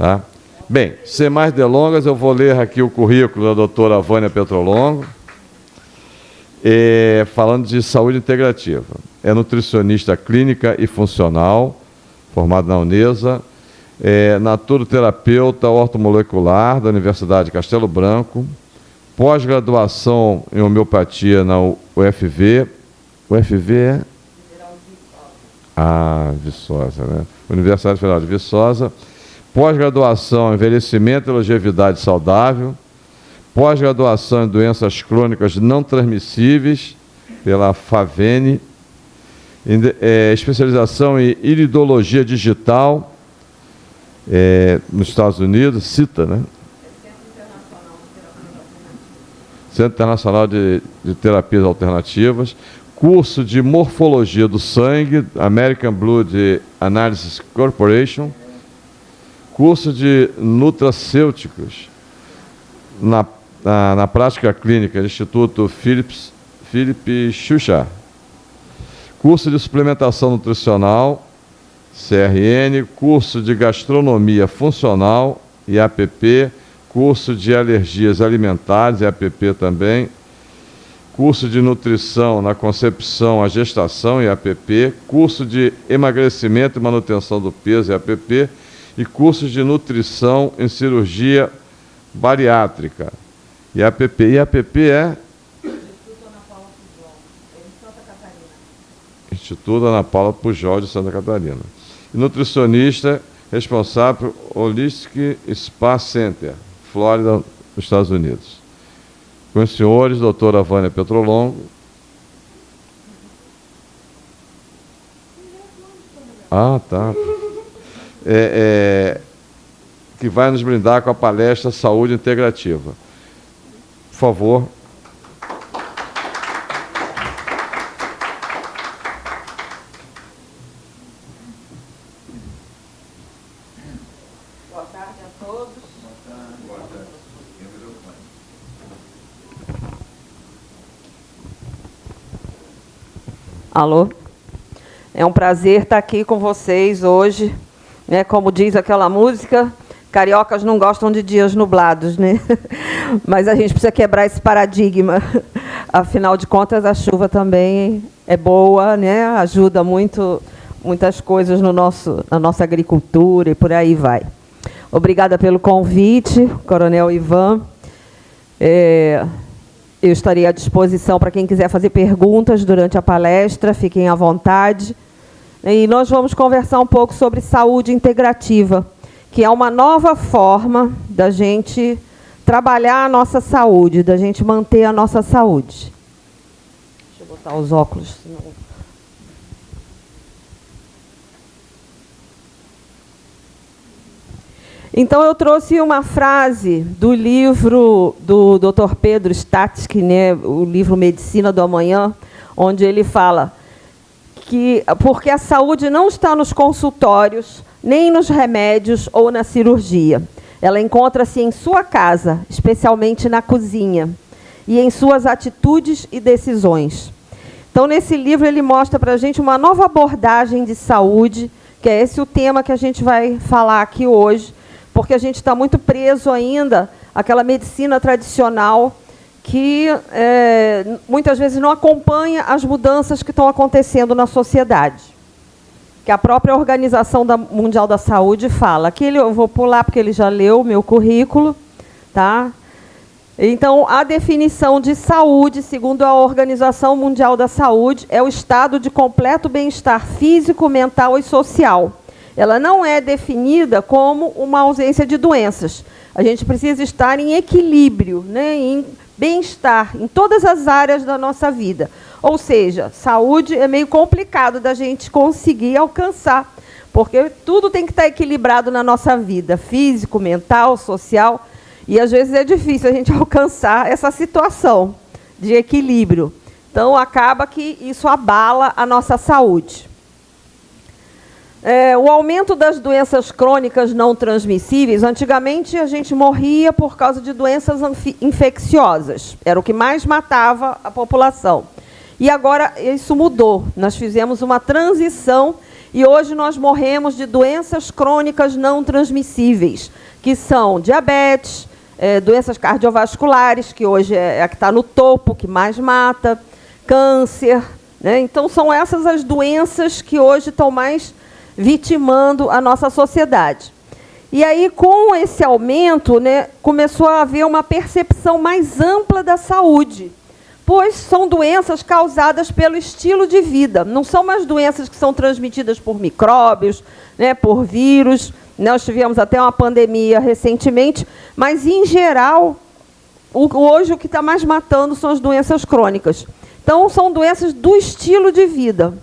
Tá? Bem, sem mais delongas, eu vou ler aqui o currículo da doutora Vânia Petrolongo, é, falando de saúde integrativa. É nutricionista clínica e funcional, formada na Unesa, é naturoterapeuta ortomolecular da Universidade de Castelo Branco, pós-graduação em homeopatia na UFV. UFV é? Ah, Viçosa, né? Universidade Federal de Viçosa. Pós-graduação em envelhecimento e longevidade saudável. Pós-graduação em doenças crônicas não transmissíveis pela FAVENE. É, especialização em iridologia digital é, nos Estados Unidos, CITA, né? Centro Internacional de, de Terapias Alternativas, curso de Morfologia do Sangue, American Blood Analysis Corporation, curso de Nutracêuticos na, na, na prática clínica, Instituto Philips, Philip Xuxa, curso de suplementação nutricional, CRN, curso de gastronomia funcional, IAPP, curso de alergias alimentares, IAPP também, curso de nutrição na concepção, a gestação, IAPP, curso de emagrecimento e manutenção do peso, IAPP, e cursos de nutrição em cirurgia bariátrica. IAPP. IAPP é Instituto Ana Paula Pujol de Santa Catarina e nutricionista responsável Holistic Spa Center, Flórida, nos Estados Unidos. Com os senhores, doutora Vânia Petrolongo. Ah, tá. É, é, que vai nos brindar com a palestra Saúde Integrativa. Por favor, Alô? É um prazer estar aqui com vocês hoje. Né? Como diz aquela música, cariocas não gostam de dias nublados, né? Mas a gente precisa quebrar esse paradigma. Afinal de contas, a chuva também é boa, né? Ajuda muito muitas coisas no nosso, na nossa agricultura e por aí vai. Obrigada pelo convite, Coronel Ivan. É, eu estarei à disposição para quem quiser fazer perguntas durante a palestra, fiquem à vontade. E nós vamos conversar um pouco sobre saúde integrativa, que é uma nova forma da gente trabalhar a nossa saúde, da gente manter a nossa saúde. Deixa eu botar os óculos, senão... Então, eu trouxe uma frase do livro do Dr. Pedro Statsky, né, o livro Medicina do Amanhã, onde ele fala que porque a saúde não está nos consultórios, nem nos remédios ou na cirurgia. Ela encontra-se em sua casa, especialmente na cozinha, e em suas atitudes e decisões. Então, nesse livro, ele mostra para a gente uma nova abordagem de saúde, que é esse o tema que a gente vai falar aqui hoje, porque a gente está muito preso ainda àquela medicina tradicional que é, muitas vezes não acompanha as mudanças que estão acontecendo na sociedade. Que a própria Organização da Mundial da Saúde fala. Aqui eu vou pular porque ele já leu o meu currículo. Tá? Então, a definição de saúde, segundo a Organização Mundial da Saúde, é o estado de completo bem-estar físico, mental e social ela não é definida como uma ausência de doenças. A gente precisa estar em equilíbrio, né, em bem-estar em todas as áreas da nossa vida. Ou seja, saúde é meio complicado da gente conseguir alcançar, porque tudo tem que estar equilibrado na nossa vida, físico, mental, social, e às vezes é difícil a gente alcançar essa situação de equilíbrio. Então, acaba que isso abala a nossa saúde. É, o aumento das doenças crônicas não transmissíveis, antigamente a gente morria por causa de doenças infecciosas, era o que mais matava a população. E agora isso mudou, nós fizemos uma transição e hoje nós morremos de doenças crônicas não transmissíveis, que são diabetes, é, doenças cardiovasculares, que hoje é a que está no topo, que mais mata, câncer. Né? Então, são essas as doenças que hoje estão mais vitimando a nossa sociedade. E aí, com esse aumento, né, começou a haver uma percepção mais ampla da saúde, pois são doenças causadas pelo estilo de vida. Não são mais doenças que são transmitidas por micróbios, né, por vírus. Nós tivemos até uma pandemia recentemente, mas, em geral, hoje o que está mais matando são as doenças crônicas. Então, são doenças do estilo de vida.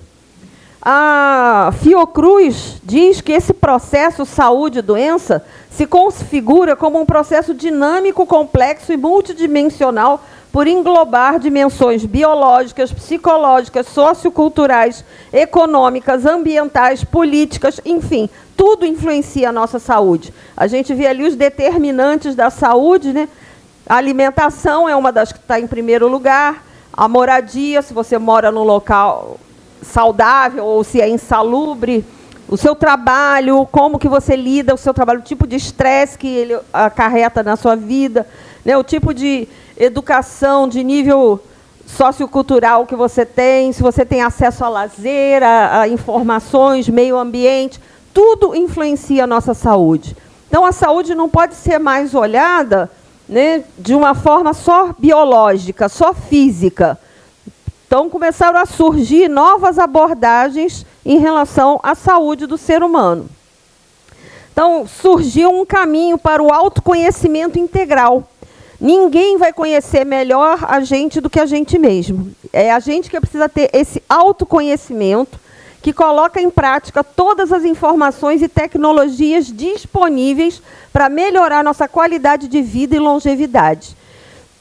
A Fiocruz diz que esse processo saúde-doença se configura como um processo dinâmico, complexo e multidimensional por englobar dimensões biológicas, psicológicas, socioculturais, econômicas, ambientais, políticas, enfim, tudo influencia a nossa saúde. A gente vê ali os determinantes da saúde, né? A alimentação é uma das que está em primeiro lugar, a moradia, se você mora num local saudável ou se é insalubre, o seu trabalho, como que você lida o seu trabalho, o tipo de estresse que ele acarreta na sua vida, né, o tipo de educação de nível sociocultural que você tem, se você tem acesso a lazer, a, a informações, meio ambiente, tudo influencia a nossa saúde. Então, a saúde não pode ser mais olhada né, de uma forma só biológica, só física. Então, começaram a surgir novas abordagens em relação à saúde do ser humano. Então, surgiu um caminho para o autoconhecimento integral. Ninguém vai conhecer melhor a gente do que a gente mesmo. É a gente que precisa ter esse autoconhecimento que coloca em prática todas as informações e tecnologias disponíveis para melhorar nossa qualidade de vida e longevidade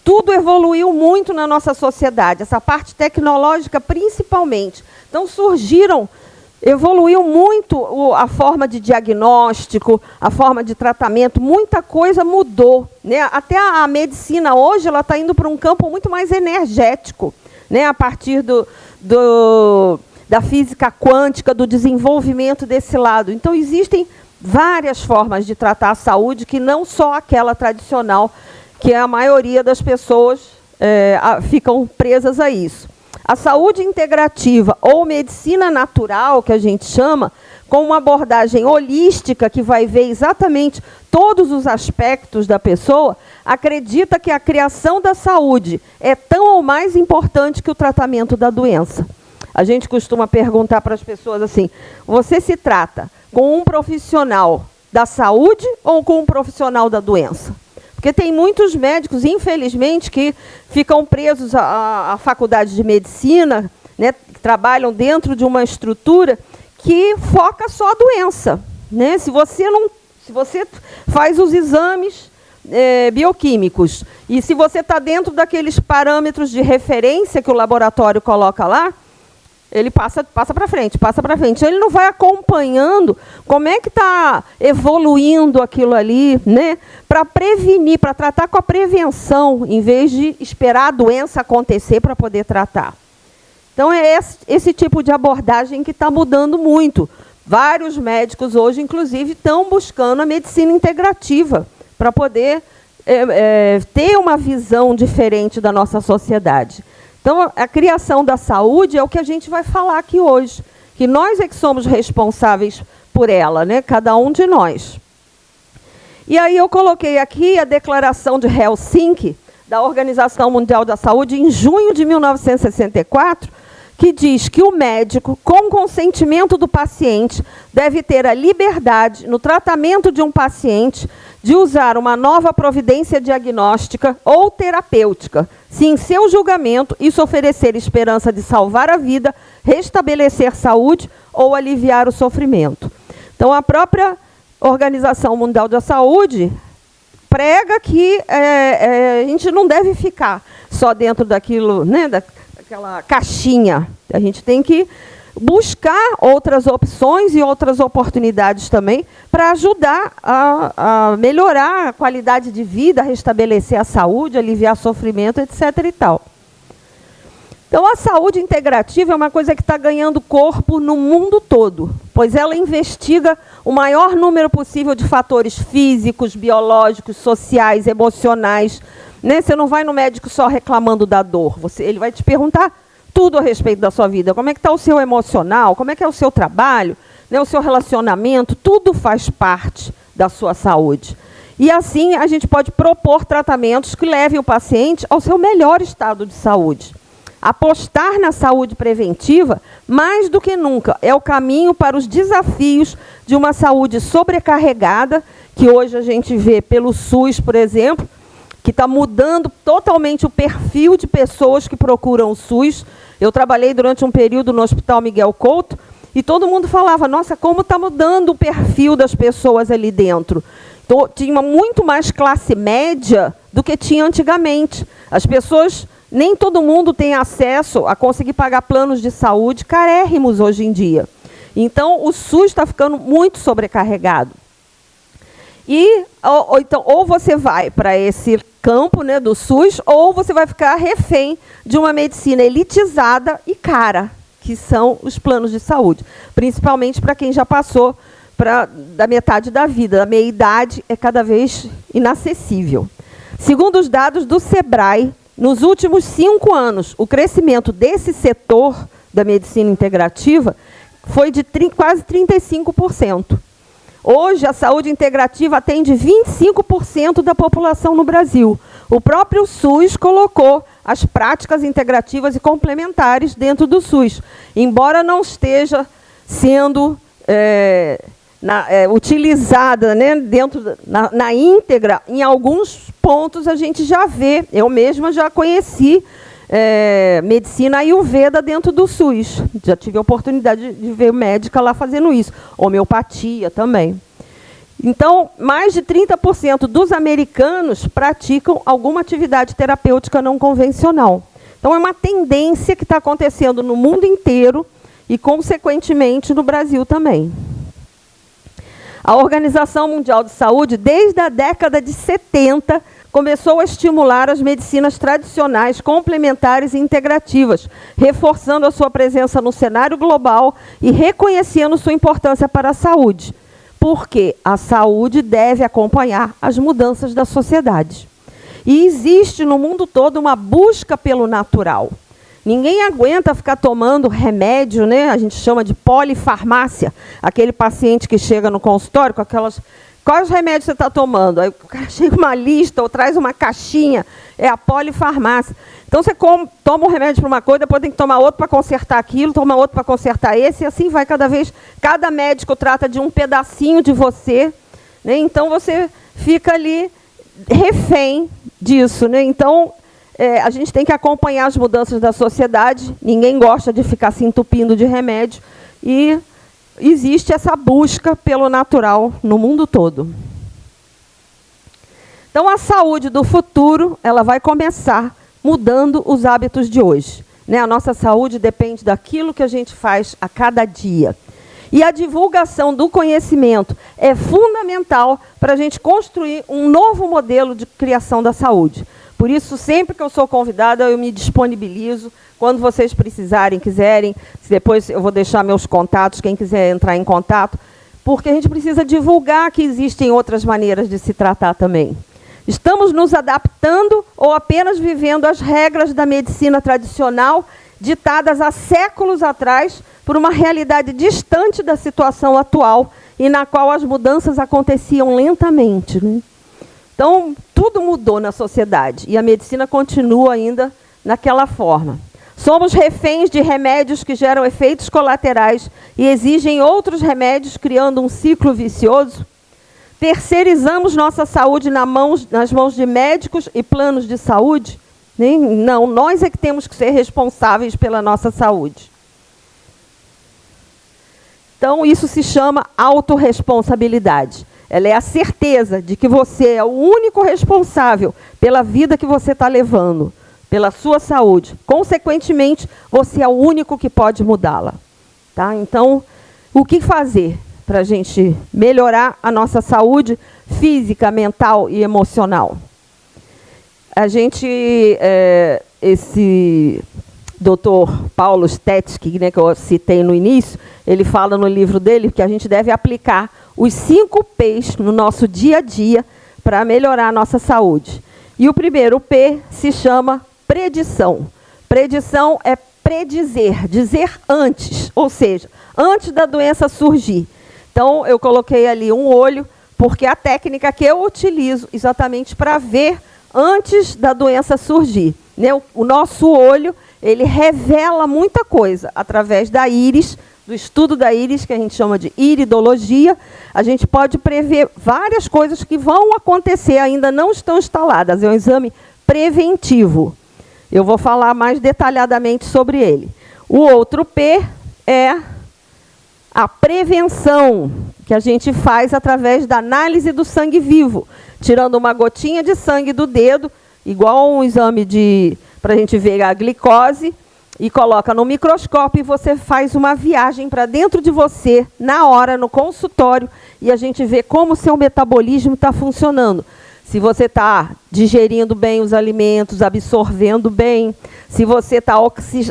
tudo evoluiu muito na nossa sociedade, essa parte tecnológica principalmente. Então surgiram, evoluiu muito a forma de diagnóstico, a forma de tratamento, muita coisa mudou. Né? Até a, medicina hoje ela está indo para um campo muito mais energético, né? a partir do, do, da física quântica, do desenvolvimento desse lado. Então existem várias formas de tratar a saúde que não só aquela tradicional que a maioria das pessoas é, a, ficam presas a isso. A saúde integrativa ou medicina natural, que a gente chama, com uma abordagem holística que vai ver exatamente todos os aspectos da pessoa, acredita que a criação da saúde é tão ou mais importante que o tratamento da doença. A gente costuma perguntar para as pessoas assim: você se trata com um profissional da saúde ou com um profissional da doença? Porque tem muitos médicos, infelizmente, que ficam presos à, à faculdade de medicina, né, trabalham dentro de uma estrutura que foca só a doença. Né? Se você não, se você faz os exames é, bioquímicos e se você está dentro daqueles parâmetros de referência que o laboratório coloca lá, ele passa, passa para frente, passa para frente. Ele não vai acompanhando como é que está evoluindo aquilo ali, né? Para prevenir, para tratar com a prevenção, em vez de esperar a doença acontecer para poder tratar. Então é esse, esse tipo de abordagem que está mudando muito. Vários médicos hoje, inclusive, estão buscando a medicina integrativa para poder é, é, ter uma visão diferente da nossa sociedade. Então, a criação da saúde é o que a gente vai falar aqui hoje, que nós é que somos responsáveis por ela, né? cada um de nós. E aí eu coloquei aqui a declaração de Helsinki, da Organização Mundial da Saúde, em junho de 1964, que diz que o médico, com consentimento do paciente, deve ter a liberdade, no tratamento de um paciente, de usar uma nova providência diagnóstica ou terapêutica, se em seu julgamento isso oferecer esperança de salvar a vida, restabelecer saúde ou aliviar o sofrimento. Então, a própria Organização Mundial da Saúde prega que é, é, a gente não deve ficar só dentro daquilo, né, daquela caixinha. A gente tem que buscar outras opções e outras oportunidades também para ajudar a, a, melhorar a qualidade de vida, restabelecer a saúde, aliviar sofrimento, etc. E tal. Então, a saúde integrativa é uma coisa que está ganhando corpo no mundo todo, pois ela investiga o maior número possível de fatores físicos, biológicos, sociais, emocionais. Né? Você não vai no médico só reclamando da dor, você, ele vai te perguntar tudo a respeito da sua vida. Como é que está o seu emocional, como é que é o seu trabalho, né? o seu relacionamento, tudo faz parte da sua saúde. E assim a gente pode propor tratamentos que levem o paciente ao seu melhor estado de saúde. Apostar na saúde preventiva, mais do que nunca, é o caminho para os desafios de uma saúde sobrecarregada, que hoje a gente vê pelo SUS, por exemplo, que está mudando totalmente o perfil de pessoas que procuram o SUS. Eu trabalhei durante um período no Hospital Miguel Couto e todo mundo falava, nossa, como está mudando o perfil das pessoas ali dentro. Então, tinha muito mais classe média do que tinha antigamente. As pessoas nem todo mundo tem acesso a conseguir pagar planos de saúde carérrimos hoje em dia. Então, o SUS está ficando muito sobrecarregado. E, ou, ou, então, ou você vai para esse campo né, do SUS, ou você vai ficar refém de uma medicina elitizada e cara, que são os planos de saúde. Principalmente para quem já passou pra, da metade da vida. A meia-idade é cada vez inacessível. Segundo os dados do SEBRAE, nos últimos cinco anos, o crescimento desse setor da medicina integrativa foi de quase 35%. Hoje, a saúde integrativa atende 25% da população no Brasil. O próprio SUS colocou as práticas integrativas e complementares dentro do SUS, embora não esteja sendo é, na, é, utilizada né, dentro na, na, íntegra, em alguns pontos a gente já vê. Eu mesma já conheci é, medicina ayurveda dentro do SUS. Já tive a oportunidade de ver médica lá fazendo isso. Homeopatia também. Então, mais de 30% dos americanos praticam alguma atividade terapêutica não convencional. Então, é uma tendência que está acontecendo no mundo inteiro e, consequentemente, no Brasil também. A Organização Mundial de Saúde, desde a década de 70, começou a estimular as medicinas tradicionais, complementares e integrativas, reforçando a sua presença no cenário global e reconhecendo sua importância para a saúde. Porque a saúde deve acompanhar as mudanças da sociedade. E existe no mundo todo uma busca pelo natural. Ninguém aguenta ficar tomando remédio, né? A gente chama de polifarmácia. Aquele paciente que chega no consultório com aquelas. Quais remédios você está tomando? Aí o cara chega uma lista ou traz uma caixinha. É a polifarmácia. Então você toma um remédio para uma coisa, depois tem que tomar outro para consertar aquilo, toma outro para consertar esse, e assim vai cada vez. Cada médico trata de um pedacinho de você. Né? Então você fica ali refém disso. Né? Então é, a gente tem que acompanhar as mudanças da sociedade, ninguém gosta de ficar se entupindo de remédio, e existe essa busca pelo natural no mundo todo. Então, a saúde do futuro ela vai começar mudando os hábitos de hoje. Né? A nossa saúde depende daquilo que a gente faz a cada dia. E a divulgação do conhecimento é fundamental para a gente construir um novo modelo de criação da saúde. Por isso, sempre que eu sou convidada, eu me disponibilizo. Quando vocês precisarem, quiserem, depois eu vou deixar meus contatos, quem quiser entrar em contato, porque a gente precisa divulgar que existem outras maneiras de se tratar também. Estamos nos adaptando ou apenas vivendo as regras da medicina tradicional ditadas há séculos atrás por uma realidade distante da situação atual e na qual as mudanças aconteciam lentamente. Né? Então, tudo mudou na sociedade e a medicina continua ainda naquela forma. Somos reféns de remédios que geram efeitos colaterais e exigem outros remédios, criando um ciclo vicioso. Terceirizamos nossa saúde na mãos, nas mãos de médicos e planos de saúde? Não, nós é que temos que ser responsáveis pela nossa saúde. Então, isso se chama autorresponsabilidade. Ela é a certeza de que você é o único responsável pela vida que você está levando, pela sua saúde. Consequentemente, você é o único que pode mudá-la. Tá? Então, o que fazer para a gente melhorar a nossa saúde física, mental e emocional? A gente, é, esse, doutor Paulo Stetsky, né, que eu citei no início, ele fala no livro dele que a gente deve aplicar os cinco P's no nosso dia a dia para melhorar a nossa saúde. E o primeiro P se chama predição. Predição é predizer, dizer antes, ou seja, antes da doença surgir. Então, eu coloquei ali um olho, porque é a técnica que eu utilizo exatamente para ver antes da doença surgir. Né? O nosso olho, ele revela muita coisa através da íris, do estudo da íris, que a gente chama de iridologia, a gente pode prever várias coisas que vão acontecer, ainda não estão instaladas. É um exame preventivo. Eu vou falar mais detalhadamente sobre ele. O outro P é a prevenção, que a gente faz através da análise do sangue vivo, tirando uma gotinha de sangue do dedo, igual um exame de para a gente ver a glicose, e coloca no microscópio e você faz uma viagem para dentro de você, na hora, no consultório, e a gente vê como o seu metabolismo está funcionando se você está digerindo bem os alimentos, absorvendo bem, se você está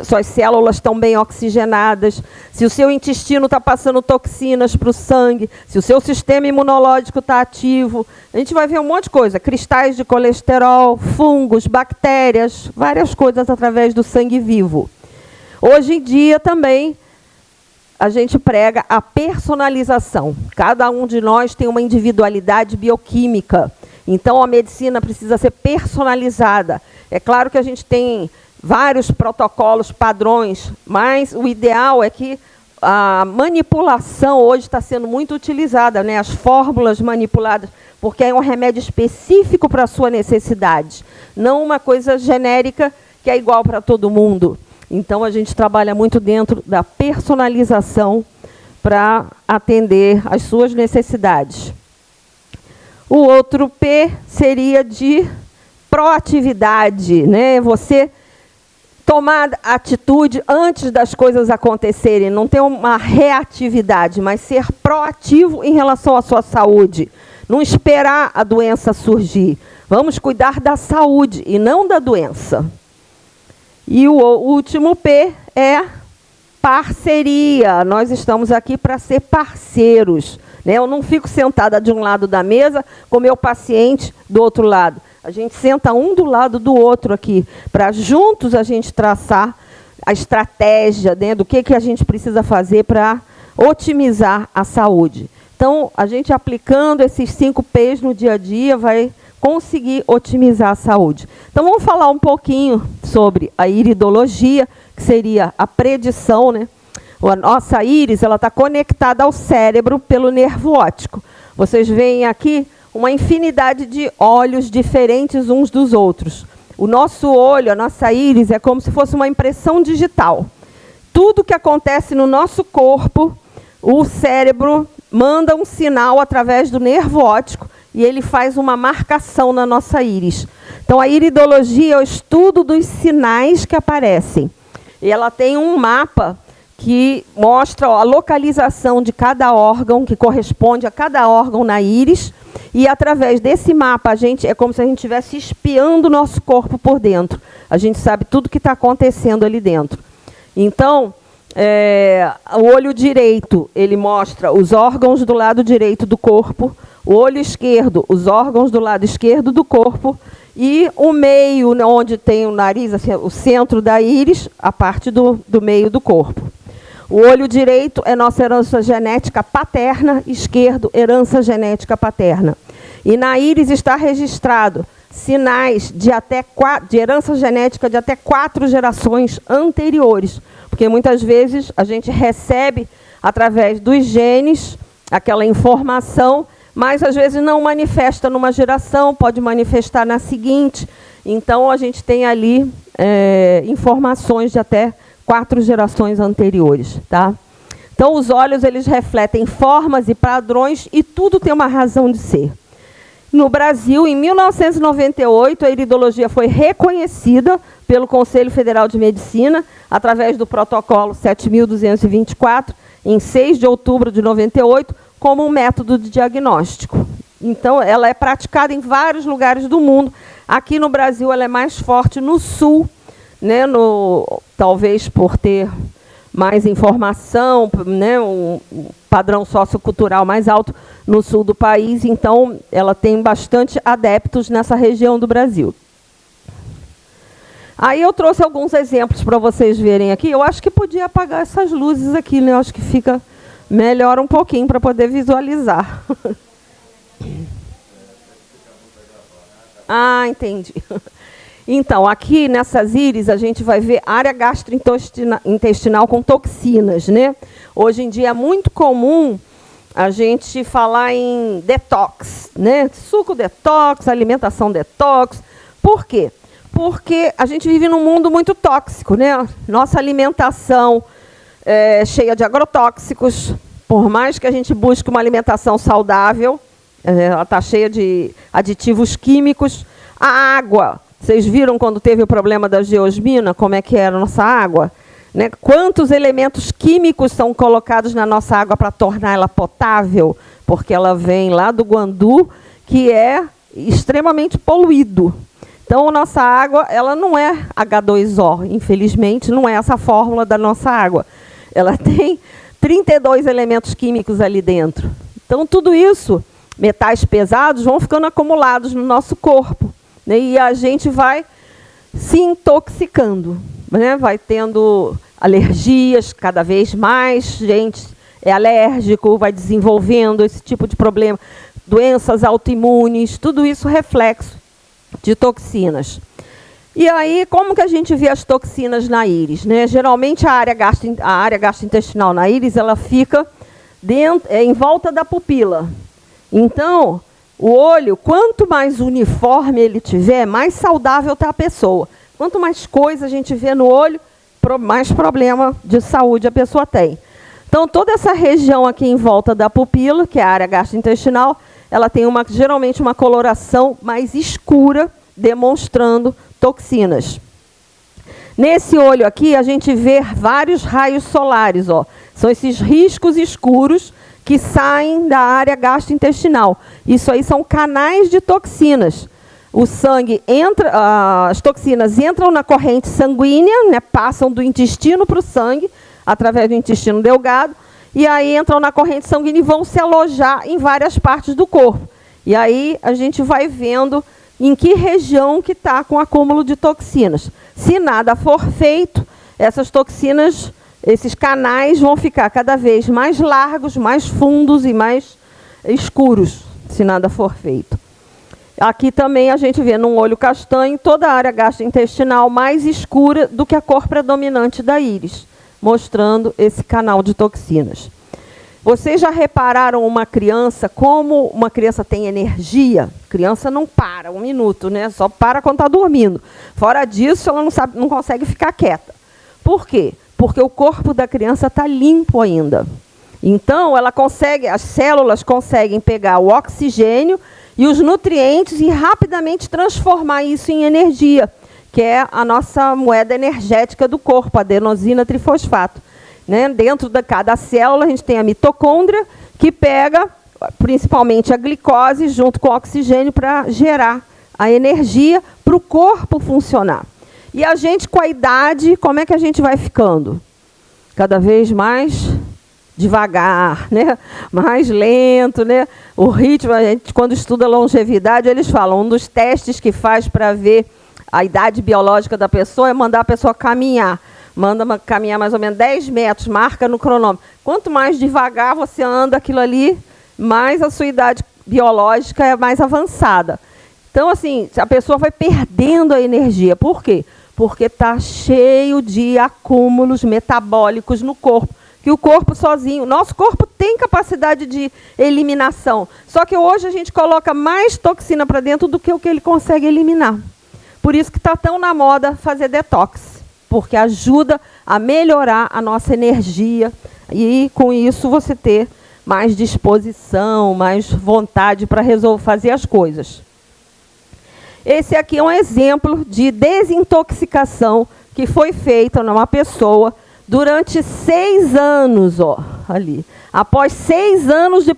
suas células estão bem oxigenadas, se o seu intestino está passando toxinas para o sangue, se o seu sistema imunológico está ativo. A gente vai ver um monte de coisa, cristais de colesterol, fungos, bactérias, várias coisas através do sangue vivo. Hoje em dia também a gente prega a personalização. Cada um de nós tem uma individualidade bioquímica. Então, a medicina precisa ser personalizada. É claro que a gente tem vários protocolos, padrões, mas o ideal é que a manipulação hoje está sendo muito utilizada, né? as fórmulas manipuladas, porque é um remédio específico para a sua necessidade, não uma coisa genérica que é igual para todo mundo. Então, a gente trabalha muito dentro da personalização para atender às suas necessidades. O outro P seria de proatividade, né? Você tomar atitude antes das coisas acontecerem, não ter uma reatividade, mas ser proativo em relação à sua saúde. Não esperar a doença surgir. Vamos cuidar da saúde e não da doença. E o último P é parceria. Nós estamos aqui para ser parceiros. Né? Eu não fico sentada de um lado da mesa com meu paciente do outro lado. A gente senta um do lado do outro aqui, para juntos a gente traçar a estratégia né, do que, que a gente precisa fazer para otimizar a saúde. Então, a gente aplicando esses cinco P's no dia a dia vai conseguir otimizar a saúde. Então, vamos falar um pouquinho sobre a iridologia, que seria a predição, né? A nossa íris está conectada ao cérebro pelo nervo óptico. Vocês veem aqui uma infinidade de olhos diferentes uns dos outros. O nosso olho, a nossa íris, é como se fosse uma impressão digital. Tudo que acontece no nosso corpo, o cérebro manda um sinal através do nervo óptico e ele faz uma marcação na nossa íris. Então, a iridologia é o estudo dos sinais que aparecem. E ela tem um mapa que mostra ó, a localização de cada órgão, que corresponde a cada órgão na íris, e através desse mapa, a gente é como se a gente estivesse espiando o nosso corpo por dentro. A gente sabe tudo o que está acontecendo ali dentro. Então, é, o olho direito, ele mostra os órgãos do lado direito do corpo, o olho esquerdo, os órgãos do lado esquerdo do corpo, e o meio, onde tem o nariz, assim, o centro da íris, a parte do, do meio do corpo. O olho direito é nossa herança genética paterna, esquerdo, herança genética paterna. E na íris está registrado sinais de, até de herança genética de até quatro gerações anteriores. Porque muitas vezes a gente recebe, através dos genes, aquela informação, mas às vezes não manifesta numa geração, pode manifestar na seguinte. Então a gente tem ali é, informações de até quatro gerações anteriores, tá? Então, os olhos eles refletem formas e padrões e tudo tem uma razão de ser. No Brasil, em 1998, a iridologia foi reconhecida pelo Conselho Federal de Medicina através do protocolo 7224, em 6 de outubro de 98, como um método de diagnóstico. Então, ela é praticada em vários lugares do mundo. Aqui no Brasil, ela é mais forte no sul né, no, talvez por ter mais informação, né, um padrão sociocultural mais alto no sul do país, então ela tem bastante adeptos nessa região do Brasil. Aí eu trouxe alguns exemplos para vocês verem aqui. Eu acho que podia apagar essas luzes aqui, né? Eu acho que fica melhor um pouquinho para poder visualizar. ah, entendi. Então, aqui nessas íris, a gente vai ver área gastrointestinal com toxinas. Né? Hoje em dia é muito comum a gente falar em detox, né? suco detox, alimentação detox. Por quê? Porque a gente vive num mundo muito tóxico. Né? Nossa alimentação é cheia de agrotóxicos. Por mais que a gente busque uma alimentação saudável, é, ela está cheia de aditivos químicos. A água vocês viram quando teve o problema da geosmina, como é que era a nossa água? Né? Quantos elementos químicos são colocados na nossa água para torná-la potável? Porque ela vem lá do Guandu, que é extremamente poluído. Então, a nossa água ela não é H2O, infelizmente, não é essa a fórmula da nossa água. Ela tem 32 elementos químicos ali dentro. Então, tudo isso, metais pesados, vão ficando acumulados no nosso corpo. Né? E a gente vai se intoxicando, né? vai tendo alergias cada vez mais, gente é alérgico, vai desenvolvendo esse tipo de problema, doenças autoimunes, tudo isso reflexo de toxinas. E aí, como que a gente vê as toxinas na íris? Né? Geralmente, a área, gastro, a área gastrointestinal na íris, ela fica dentro, é, em volta da pupila. Então, o olho, quanto mais uniforme ele tiver, mais saudável está a pessoa. Quanto mais coisa a gente vê no olho, mais problema de saúde a pessoa tem. Então, toda essa região aqui em volta da pupila, que é a área gastrointestinal, ela tem uma, geralmente uma coloração mais escura, demonstrando toxinas. Nesse olho aqui, a gente vê vários raios solares. Ó. São esses riscos escuros que saem da área gastrointestinal. Isso aí são canais de toxinas. O sangue entra, uh, as toxinas entram na corrente sanguínea, né, passam do intestino para o sangue, através do intestino delgado, e aí entram na corrente sanguínea e vão se alojar em várias partes do corpo. E aí a gente vai vendo em que região que está com acúmulo de toxinas. Se nada for feito, essas toxinas esses canais vão ficar cada vez mais largos, mais fundos e mais escuros, se nada for feito. Aqui também a gente vê num olho castanho toda a área gastrointestinal mais escura do que a cor predominante da íris, mostrando esse canal de toxinas. Vocês já repararam uma criança, como uma criança tem energia? criança não para um minuto, né? só para quando está dormindo. Fora disso, ela não, sabe, não consegue ficar quieta. Por quê? porque o corpo da criança está limpo ainda. Então, ela consegue, as células conseguem pegar o oxigênio e os nutrientes e rapidamente transformar isso em energia, que é a nossa moeda energética do corpo, a adenosina trifosfato. Né? Dentro de cada célula, a gente tem a mitocôndria, que pega principalmente a glicose junto com o oxigênio para gerar a energia para o corpo funcionar. E a gente, com a idade, como é que a gente vai ficando? Cada vez mais devagar, né? mais lento. Né? O ritmo, a gente, quando estuda longevidade, eles falam, um dos testes que faz para ver a idade biológica da pessoa é mandar a pessoa caminhar. Manda caminhar mais ou menos 10 metros, marca no cronômetro. Quanto mais devagar você anda aquilo ali, mais a sua idade biológica é mais avançada. Então, assim, a pessoa vai perdendo a energia. Por quê? porque está cheio de acúmulos metabólicos no corpo. Que o corpo sozinho, nosso corpo tem capacidade de eliminação. Só que hoje a gente coloca mais toxina para dentro do que o que ele consegue eliminar. Por isso que está tão na moda fazer detox, porque ajuda a melhorar a nossa energia e com isso você ter mais disposição, mais vontade para resolver fazer as coisas. Esse aqui é um exemplo de desintoxicação que foi feita numa pessoa durante seis anos, ó, ali. Após seis anos de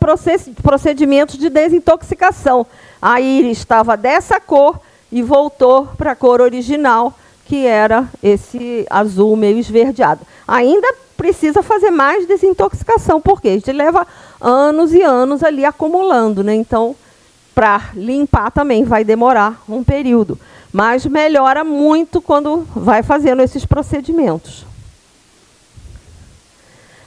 procedimentos de desintoxicação, a íris estava dessa cor e voltou para a cor original, que era esse azul meio esverdeado. Ainda precisa fazer mais desintoxicação, porque a gente leva anos e anos ali acumulando, né? Então, para limpar também vai demorar um período, mas melhora muito quando vai fazendo esses procedimentos.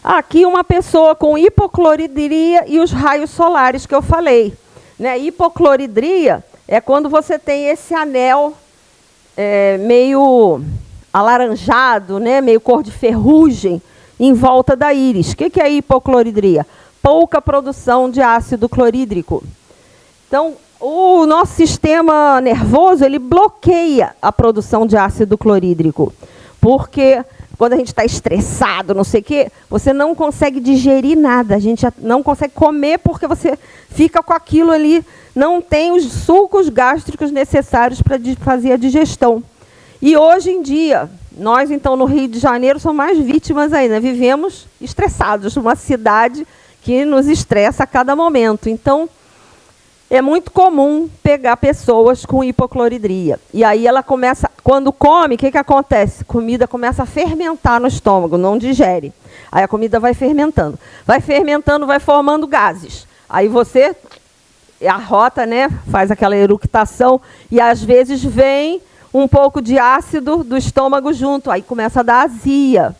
Aqui uma pessoa com hipocloridria e os raios solares que eu falei. Né? Hipocloridria é quando você tem esse anel é, meio alaranjado, né? meio cor de ferrugem, em volta da íris. O que, é hipocloridria? Pouca produção de ácido clorídrico. Então, o nosso sistema nervoso ele bloqueia a produção de ácido clorídrico, porque quando a gente está estressado, não sei o quê, você não consegue digerir nada, a gente não consegue comer porque você fica com aquilo ali, não tem os sucos gástricos necessários para fazer a digestão. E hoje em dia, nós então no Rio de Janeiro somos mais vítimas ainda, vivemos estressados, numa cidade que nos estressa a cada momento. Então, é muito comum pegar pessoas com hipocloridria. E aí ela começa, quando come, o que, que acontece? Comida começa a fermentar no estômago, não digere. Aí a comida vai fermentando. Vai fermentando, vai formando gases. Aí você arrota, né, faz aquela eructação e às vezes vem um pouco de ácido do estômago junto, aí começa a dar azia.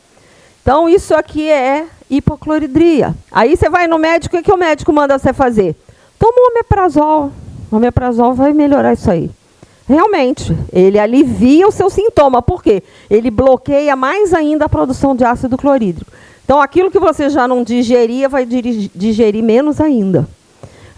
Então isso aqui é hipocloridria. Aí você vai no médico, o que o médico manda você fazer? Toma o omeprazol. O omeprazol vai melhorar isso aí. Realmente, ele alivia o seu sintoma. Por quê? Ele bloqueia mais ainda a produção de ácido clorídrico. Então, aquilo que você já não digeria, vai digerir menos ainda.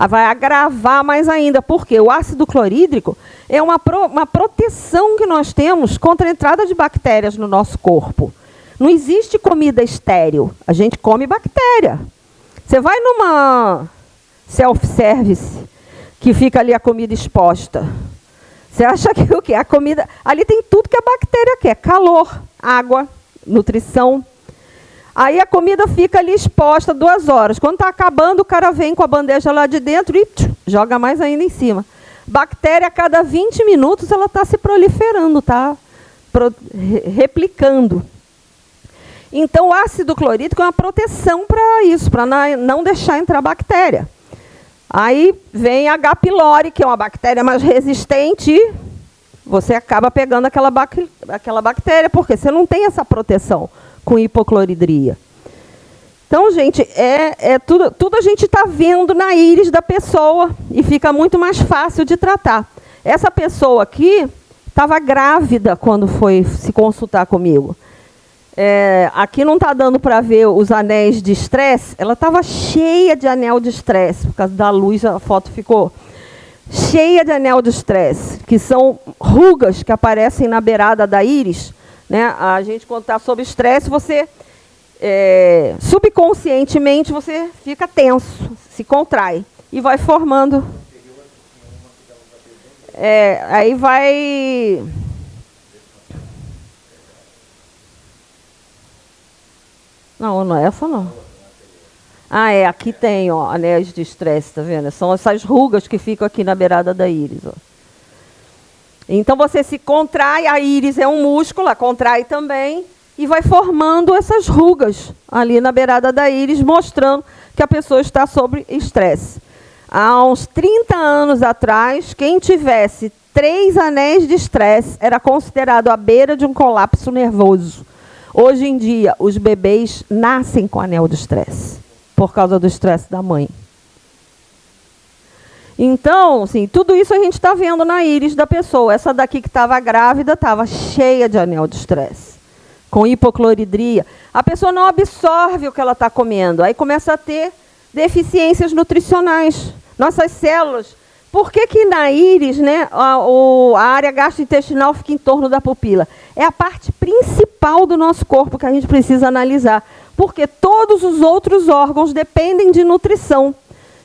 Ah, vai agravar mais ainda. Porque o ácido clorídrico é uma, pro, uma proteção que nós temos contra a entrada de bactérias no nosso corpo. Não existe comida estéril. A gente come bactéria. Você vai numa self-service, que fica ali a comida exposta. Você acha que o que? A comida. Ali tem tudo que a bactéria quer: calor, água, nutrição. Aí a comida fica ali exposta duas horas. Quando está acabando, o cara vem com a bandeja lá de dentro e tch, joga mais ainda em cima. Bactéria, a cada 20 minutos, ela está se proliferando, está replicando. Então, o ácido clorídrico é uma proteção para isso, para não deixar entrar bactéria. Aí vem a H. pylori, que é uma bactéria mais resistente, e você acaba pegando aquela, aquela bactéria, porque você não tem essa proteção com hipocloridria. Então, gente, é, é tudo, tudo a gente está vendo na íris da pessoa e fica muito mais fácil de tratar. Essa pessoa aqui estava grávida quando foi se consultar comigo. É, aqui não está dando para ver os anéis de estresse. Ela estava cheia de anel de estresse, por causa da luz a foto ficou cheia de anel de estresse, que são rugas que aparecem na beirada da íris. Né? A gente, quando está sob estresse, você é, subconscientemente você fica tenso, se contrai e vai formando. É, aí vai Não, não é essa não. Ah, é, aqui tem, ó, anéis de estresse, tá vendo? São essas rugas que ficam aqui na beirada da íris, ó. Então você se contrai, a íris é um músculo, a contrai também, e vai formando essas rugas ali na beirada da íris, mostrando que a pessoa está sob estresse. Há uns 30 anos atrás, quem tivesse três anéis de estresse era considerado à beira de um colapso nervoso. Hoje em dia, os bebês nascem com anel de estresse, por causa do estresse da mãe. Então, assim, tudo isso a gente está vendo na íris da pessoa. Essa daqui que estava grávida estava cheia de anel de estresse, com hipocloridria. A pessoa não absorve o que ela está comendo, aí começa a ter deficiências nutricionais. Nossas células por que, que na íris né, a, a área gastrointestinal fica em torno da pupila? É a parte principal do nosso corpo que a gente precisa analisar. Porque todos os outros órgãos dependem de nutrição.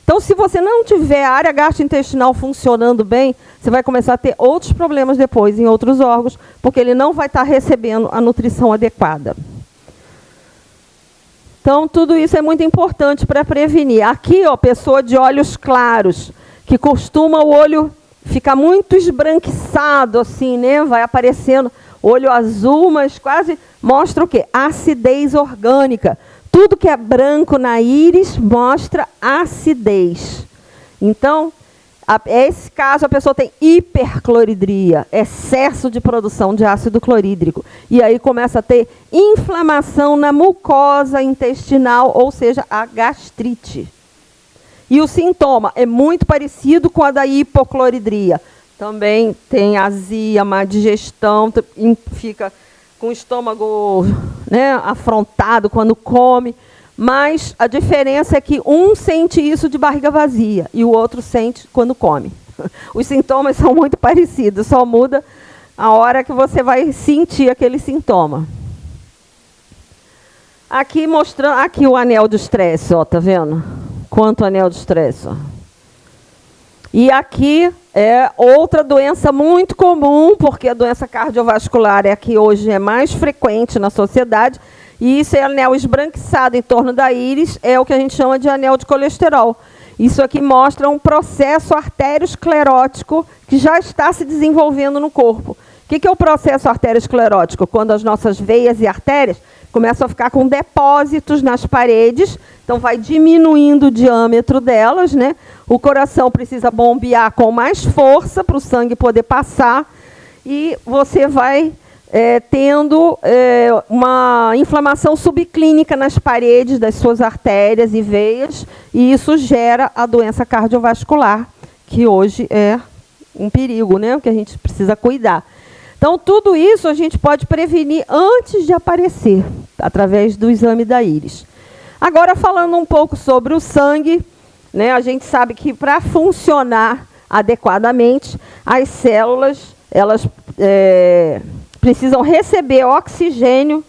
Então, se você não tiver a área gastrointestinal funcionando bem, você vai começar a ter outros problemas depois em outros órgãos, porque ele não vai estar recebendo a nutrição adequada. Então, tudo isso é muito importante para prevenir. Aqui, ó, pessoa de olhos claros que costuma o olho ficar muito esbranquiçado, assim, né? Vai aparecendo olho azul, mas quase mostra o quê? Acidez orgânica. Tudo que é branco na íris mostra acidez. Então, esse caso a pessoa tem hipercloridria, excesso de produção de ácido clorídrico. E aí começa a ter inflamação na mucosa intestinal, ou seja, a gastrite. E o sintoma é muito parecido com a da hipocloridria. Também tem azia, má digestão, fica com o estômago né, afrontado quando come. Mas a diferença é que um sente isso de barriga vazia e o outro sente quando come. Os sintomas são muito parecidos, só muda a hora que você vai sentir aquele sintoma. Aqui mostrando, aqui o anel de estresse, ó, tá vendo? Quanto anel de estresse, ó. E aqui é outra doença muito comum, porque a doença cardiovascular é a que hoje é mais frequente na sociedade, e isso é anel esbranquiçado em torno da íris, é o que a gente chama de anel de colesterol. Isso aqui mostra um processo arteriosclerótico que já está se desenvolvendo no corpo. O que é o processo arteriosclerótico? Quando as nossas veias e artérias começam a ficar com depósitos nas paredes, então vai diminuindo o diâmetro delas, né? O coração precisa bombear com mais força para o sangue poder passar e você vai é, tendo é, uma inflamação subclínica nas paredes das suas artérias e veias, e isso gera a doença cardiovascular, que hoje é um perigo, né, que a gente precisa cuidar. Então, tudo isso a gente pode prevenir antes de aparecer, através do exame da íris. Agora, falando um pouco sobre o sangue, né, a gente sabe que para funcionar adequadamente, as células, elas... É, precisam receber oxigênio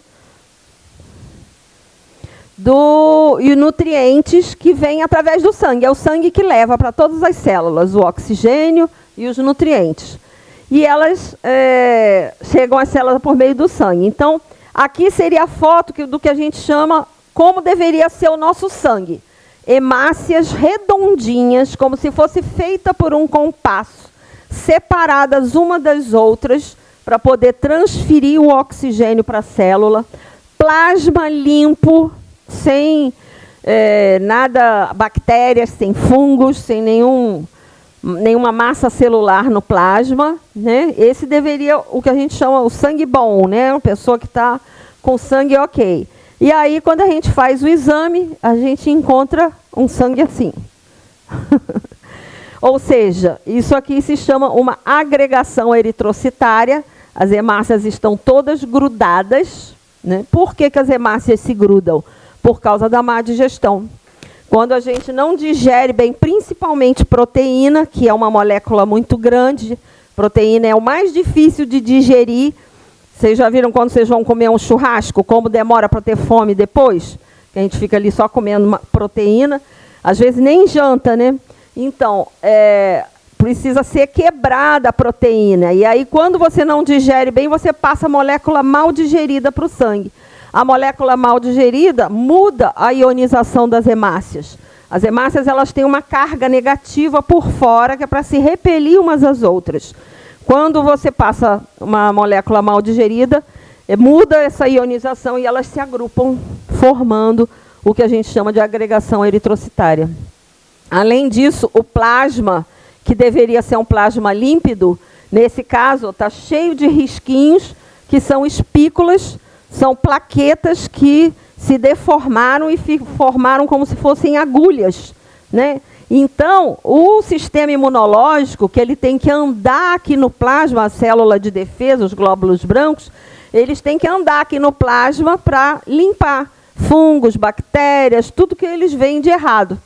do, e nutrientes que vêm através do sangue. É o sangue que leva para todas as células o oxigênio e os nutrientes. E elas é, chegam às células por meio do sangue. Então, aqui seria a foto que, do que a gente chama como deveria ser o nosso sangue. Hemácias redondinhas, como se fosse feita por um compasso, separadas uma das outras, para poder transferir o oxigênio para a célula, plasma limpo, sem é, nada, bactérias, sem fungos, sem nenhum, nenhuma massa celular no plasma. Né? Esse deveria, o que a gente chama o sangue bom, né? uma pessoa que está com sangue ok. E aí, quando a gente faz o exame, a gente encontra um sangue assim. Ou seja, isso aqui se chama uma agregação eritrocitária, as hemácias estão todas grudadas. Né? Por que, que as hemácias se grudam? Por causa da má digestão. Quando a gente não digere bem, principalmente proteína, que é uma molécula muito grande, proteína é o mais difícil de digerir. Vocês já viram quando vocês vão comer um churrasco, como demora para ter fome depois? Que a gente fica ali só comendo proteína. Às vezes nem janta, né? Então, é, precisa ser quebrada a proteína. E aí, quando você não digere bem, você passa a molécula mal digerida para o sangue. A molécula mal digerida muda a ionização das hemácias. As hemácias elas têm uma carga negativa por fora, que é para se repelir umas às outras. Quando você passa uma molécula mal digerida, é, muda essa ionização e elas se agrupam, formando o que a gente chama de agregação eritrocitária. Além disso, o plasma que deveria ser um plasma límpido, nesse caso está cheio de risquinhos, que são espículas, são plaquetas que se deformaram e formaram como se fossem agulhas. Né? Então, o sistema imunológico, que ele tem que andar aqui no plasma, a célula de defesa, os glóbulos brancos, eles têm que andar aqui no plasma para limpar fungos, bactérias, tudo que eles veem de errado.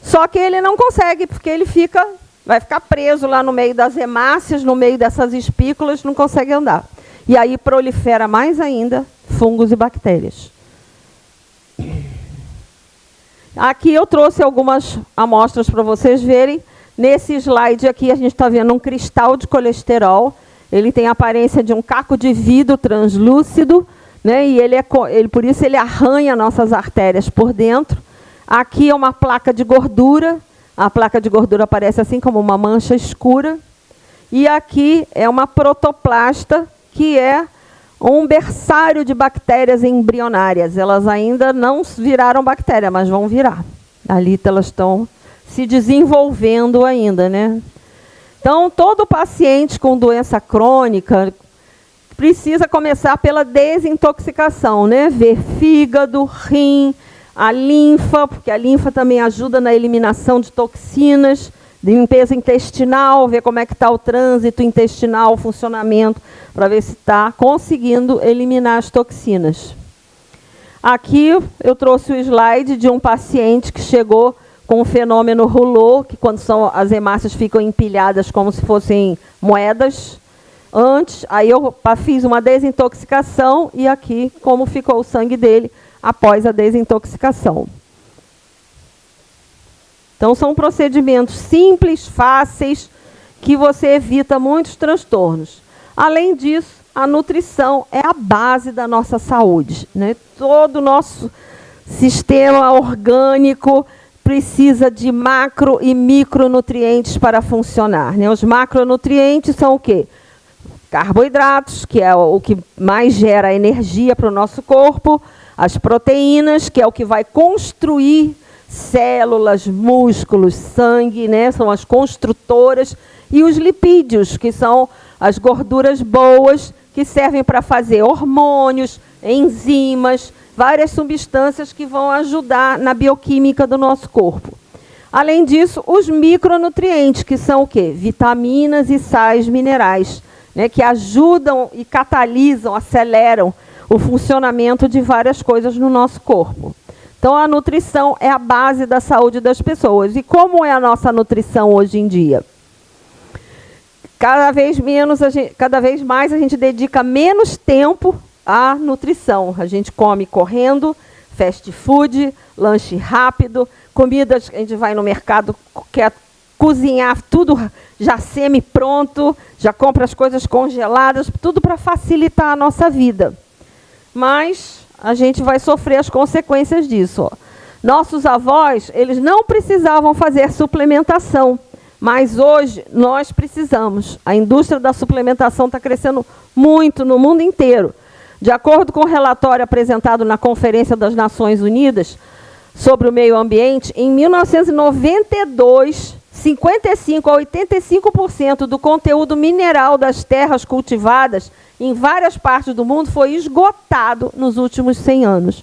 Só que ele não consegue, porque ele fica vai ficar preso lá no meio das hemácias, no meio dessas espículas, não consegue andar. E aí prolifera mais ainda fungos e bactérias. Aqui eu trouxe algumas amostras para vocês verem. Nesse slide aqui a gente está vendo um cristal de colesterol. Ele tem a aparência de um caco de vidro translúcido, né? E ele é, ele, por isso ele arranha nossas artérias por dentro. Aqui é uma placa de gordura a placa de gordura aparece assim como uma mancha escura. E aqui é uma protoplasta, que é um berçário de bactérias embrionárias. Elas ainda não viraram bactéria, mas vão virar. Ali elas estão se desenvolvendo ainda, né? Então, todo paciente com doença crônica precisa começar pela desintoxicação, né? Ver fígado, rim, a linfa, porque a linfa também ajuda na eliminação de toxinas, limpeza intestinal, ver como é que está o trânsito intestinal, o funcionamento, para ver se está conseguindo eliminar as toxinas. Aqui eu trouxe o slide de um paciente que chegou com o fenômeno rolou, que quando são, as hemácias ficam empilhadas como se fossem moedas. Antes, aí eu fiz uma desintoxicação e aqui como ficou o sangue dele após a desintoxicação. Então são procedimentos simples, fáceis, que você evita muitos transtornos. Além disso, a nutrição é a base da nossa saúde. Né? Todo o nosso sistema orgânico precisa de macro e micronutrientes para funcionar. Né? Os macronutrientes são o quê? Carboidratos, que é o que mais gera energia para o nosso corpo, as proteínas, que é o que vai construir células, músculos, sangue, né? são as construtoras, e os lipídios, que são as gorduras boas, que servem para fazer hormônios, enzimas, várias substâncias que vão ajudar na bioquímica do nosso corpo. Além disso, os micronutrientes, que são o quê? Vitaminas e sais minerais, né, que ajudam e catalisam, aceleram o funcionamento de várias coisas no nosso corpo. Então, a nutrição é a base da saúde das pessoas. E como é a nossa nutrição hoje em dia? Cada vez, menos gente, cada vez mais a gente dedica menos tempo a nutrição. A gente come correndo, fast food, lanche rápido, comidas, a gente vai no mercado, quer cozinhar tudo já semi-pronto, já compra as coisas congeladas, tudo para facilitar a nossa vida. Mas a gente vai sofrer as consequências disso. Ó. Nossos avós, eles não precisavam fazer suplementação, mas hoje nós precisamos. A indústria da suplementação está crescendo muito no mundo inteiro. De acordo com o relatório apresentado na Conferência das Nações Unidas sobre o Meio Ambiente, em 1992, 55 a 85% do conteúdo mineral das terras cultivadas em várias partes do mundo foi esgotado nos últimos 100 anos.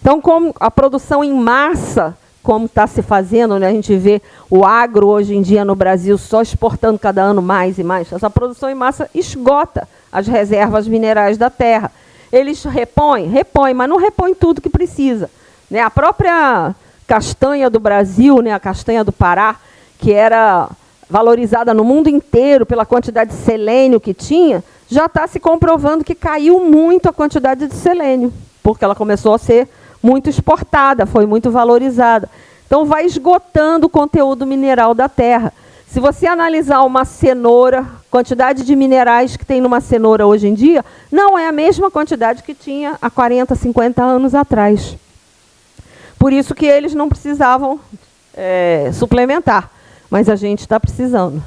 Então, como a produção em massa, como está se fazendo, né? a gente vê o agro hoje em dia no Brasil só exportando cada ano mais e mais, essa produção em massa esgota as reservas minerais da terra. Eles repõem? Repõem, mas não repõem tudo que precisa. Né? A própria castanha do Brasil, né? a castanha do Pará, que era valorizada no mundo inteiro pela quantidade de selênio que tinha, já está se comprovando que caiu muito a quantidade de selênio, porque ela começou a ser muito exportada, foi muito valorizada. Então, vai esgotando o conteúdo mineral da terra. Se você analisar uma cenoura, quantidade de minerais que tem numa cenoura hoje em dia, não é a mesma quantidade que tinha há 40, 50 anos atrás. Por isso que eles não precisavam é, suplementar, mas a gente está precisando.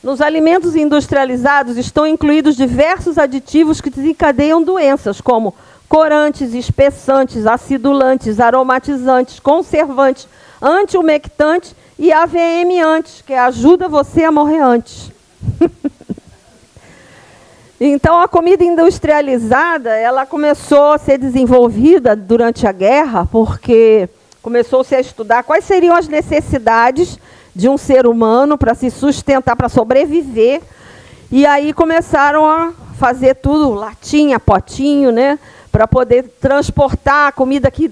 Nos alimentos industrializados estão incluídos diversos aditivos que desencadeiam doenças, como corantes, espessantes, acidulantes, aromatizantes, conservantes, anti-umectante e AVM antes, que ajuda você a morrer antes. então, a comida industrializada, ela começou a ser desenvolvida durante a guerra, porque começou-se a estudar quais seriam as necessidades de um ser humano para se sustentar, para sobreviver. E aí começaram a fazer tudo, latinha, potinho, né? Para poder transportar a comida que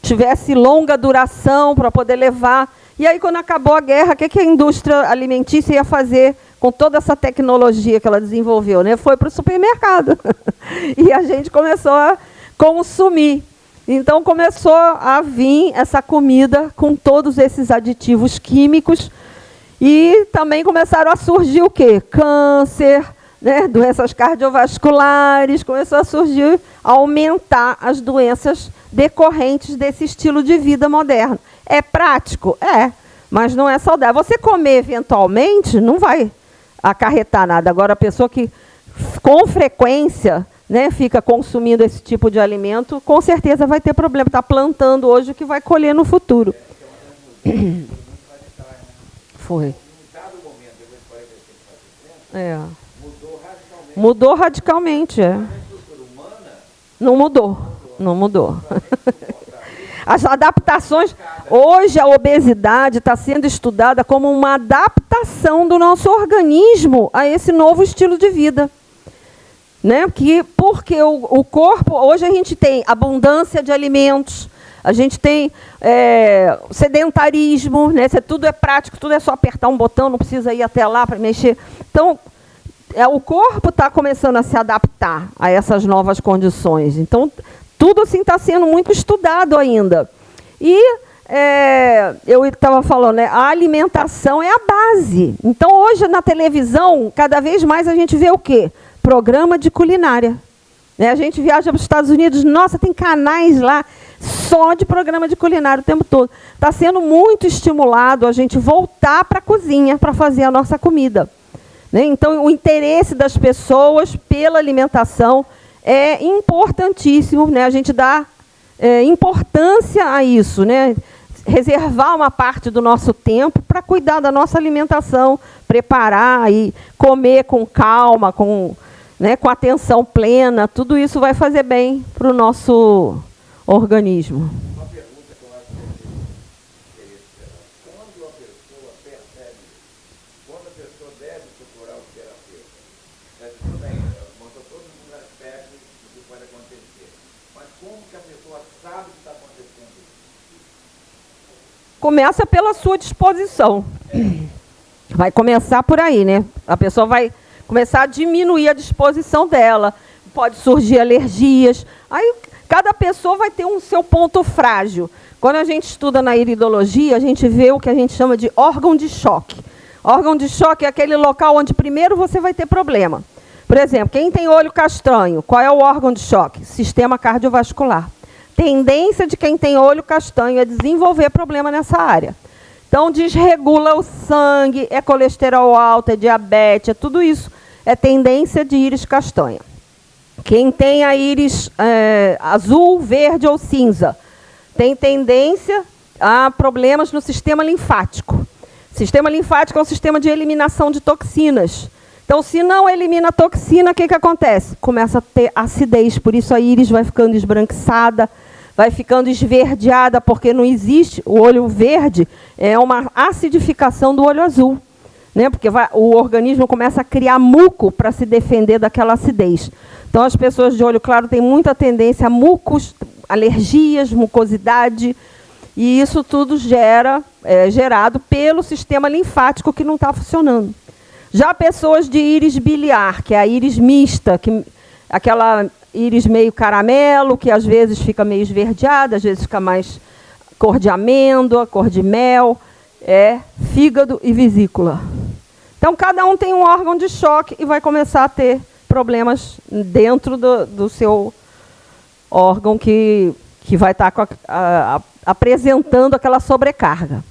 tivesse longa duração para poder levar. E aí, quando acabou a guerra, o que, a indústria alimentícia ia fazer com toda essa tecnologia que ela desenvolveu? Né? Foi para o supermercado. e a gente começou a consumir. Então começou a vir essa comida com todos esses aditivos químicos e também começaram a surgir o quê? Câncer, né? doenças cardiovasculares, começou a surgir, a aumentar as doenças decorrentes desse estilo de vida moderno. É prático? É, mas não é saudável. Você comer eventualmente não vai acarretar nada. Agora, a pessoa que com frequência né, fica consumindo esse tipo de alimento, com certeza vai ter problema. Está plantando hoje o que vai colher no futuro. Foi. É. Mudou radicalmente, é. Não mudou, não mudou. As adaptações. Hoje a obesidade está sendo estudada como uma adaptação do nosso organismo a esse novo estilo de vida. Né? Que, porque o, o corpo, hoje a gente tem abundância de alimentos, a gente tem é, sedentarismo, né? tudo é prático, tudo é só apertar um botão, não precisa ir até lá para mexer. Então, é, o corpo está começando a se adaptar a essas novas condições. Então, tudo assim está sendo muito estudado ainda. E é, eu estava falando, né, a alimentação é a base. Então, hoje na televisão, cada vez mais a gente vê o quê? Programa de culinária. Né? A gente viaja para os Estados Unidos, nossa, tem canais lá só de programa de culinária o tempo todo. Está sendo muito estimulado a gente voltar para a cozinha para fazer a nossa comida. Né? Então, o interesse das pessoas pela alimentação é importantíssimo, né? a gente dá é, importância a isso, né? reservar uma parte do nosso tempo para cuidar da nossa alimentação, preparar e comer com calma, com, né, com atenção plena, tudo isso vai fazer bem para o nosso organismo. começa pela sua disposição. Vai começar por aí, né? A pessoa vai começar a diminuir a disposição dela. Pode surgir alergias. Aí cada pessoa vai ter um seu ponto frágil. Quando a gente estuda na iridologia, a gente vê o que a gente chama de órgão de choque. Órgão de choque é aquele local onde primeiro você vai ter problema. Por exemplo, quem tem olho castanho, qual é o órgão de choque? Sistema cardiovascular tendência de quem tem olho castanho é desenvolver problema nessa área. Então, desregula o sangue, é colesterol alto, é diabetes, é tudo isso. É tendência de íris castanha. Quem tem a íris é, azul, verde ou cinza, tem tendência a problemas no sistema linfático. Sistema linfático é um sistema de eliminação de toxinas. Então, se não elimina toxina, o que, que acontece? Começa a ter acidez, por isso a íris vai ficando esbranquiçada, vai ficando esverdeada, porque não existe, o olho verde é uma acidificação do olho azul. Né? Porque vai, o organismo começa a criar muco para se defender daquela acidez. Então, as pessoas de olho claro têm muita tendência a mucos, alergias, mucosidade, e isso tudo gera, é gerado pelo sistema linfático que não está funcionando. Já pessoas de íris biliar, que é a íris mista, que, aquela íris meio caramelo, que às vezes fica meio esverdeada, às vezes fica mais cor de amêndoa, cor de mel, é fígado e vesícula. Então, cada um tem um órgão de choque e vai começar a ter problemas dentro do, do seu órgão que, que vai estar a, a, apresentando aquela sobrecarga.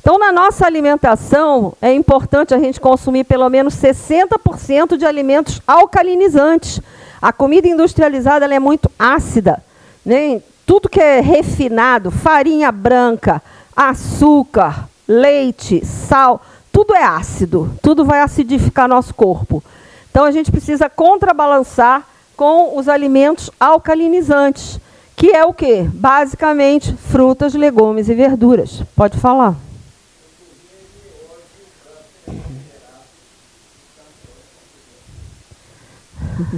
Então, na nossa alimentação, é importante a gente consumir pelo menos 60% de alimentos alcalinizantes, a comida industrializada é muito ácida. Né? Tudo que é refinado, farinha branca, açúcar, leite, sal, tudo é ácido. Tudo vai acidificar nosso corpo. Então a gente precisa contrabalançar com os alimentos alcalinizantes, que é o quê? Basicamente, frutas, legumes e verduras. Pode falar.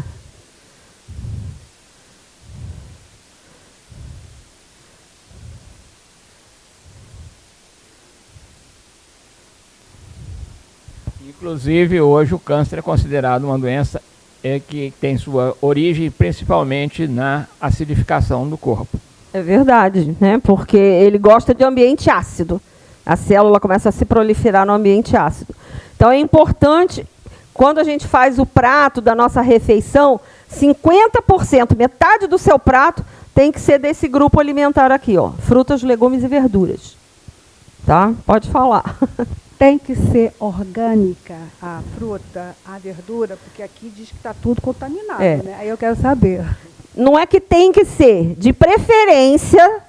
Inclusive, hoje o câncer é considerado uma doença é, que tem sua origem principalmente na acidificação do corpo. É verdade, né? porque ele gosta de ambiente ácido. A célula começa a se proliferar no ambiente ácido. Então é importante, quando a gente faz o prato da nossa refeição, 50%, metade do seu prato, tem que ser desse grupo alimentar aqui, ó, frutas, legumes e verduras. Tá? Pode falar. tem que ser orgânica a fruta, a verdura, porque aqui diz que está tudo contaminado, é. né? Aí eu quero saber. Não é que tem que ser, de preferência,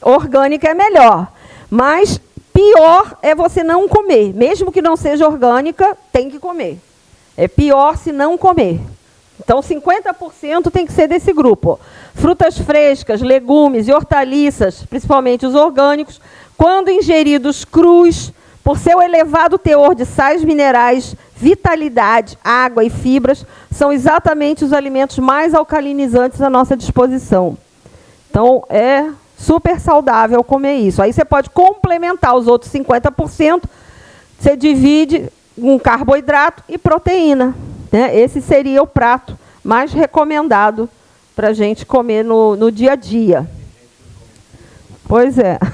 orgânica é melhor. Mas pior é você não comer. Mesmo que não seja orgânica, tem que comer. É pior se não comer. Então, 50% tem que ser desse grupo. Frutas frescas, legumes e hortaliças, principalmente os orgânicos, quando ingeridos crus, por seu elevado teor de sais minerais, vitalidade, água e fibras, são exatamente os alimentos mais alcalinizantes à nossa disposição. Então, é super saudável comer isso. Aí você pode complementar os outros 50%, você divide um carboidrato e proteína. Né? Esse seria o prato mais recomendado para a gente comer no, no dia a dia. Pois é.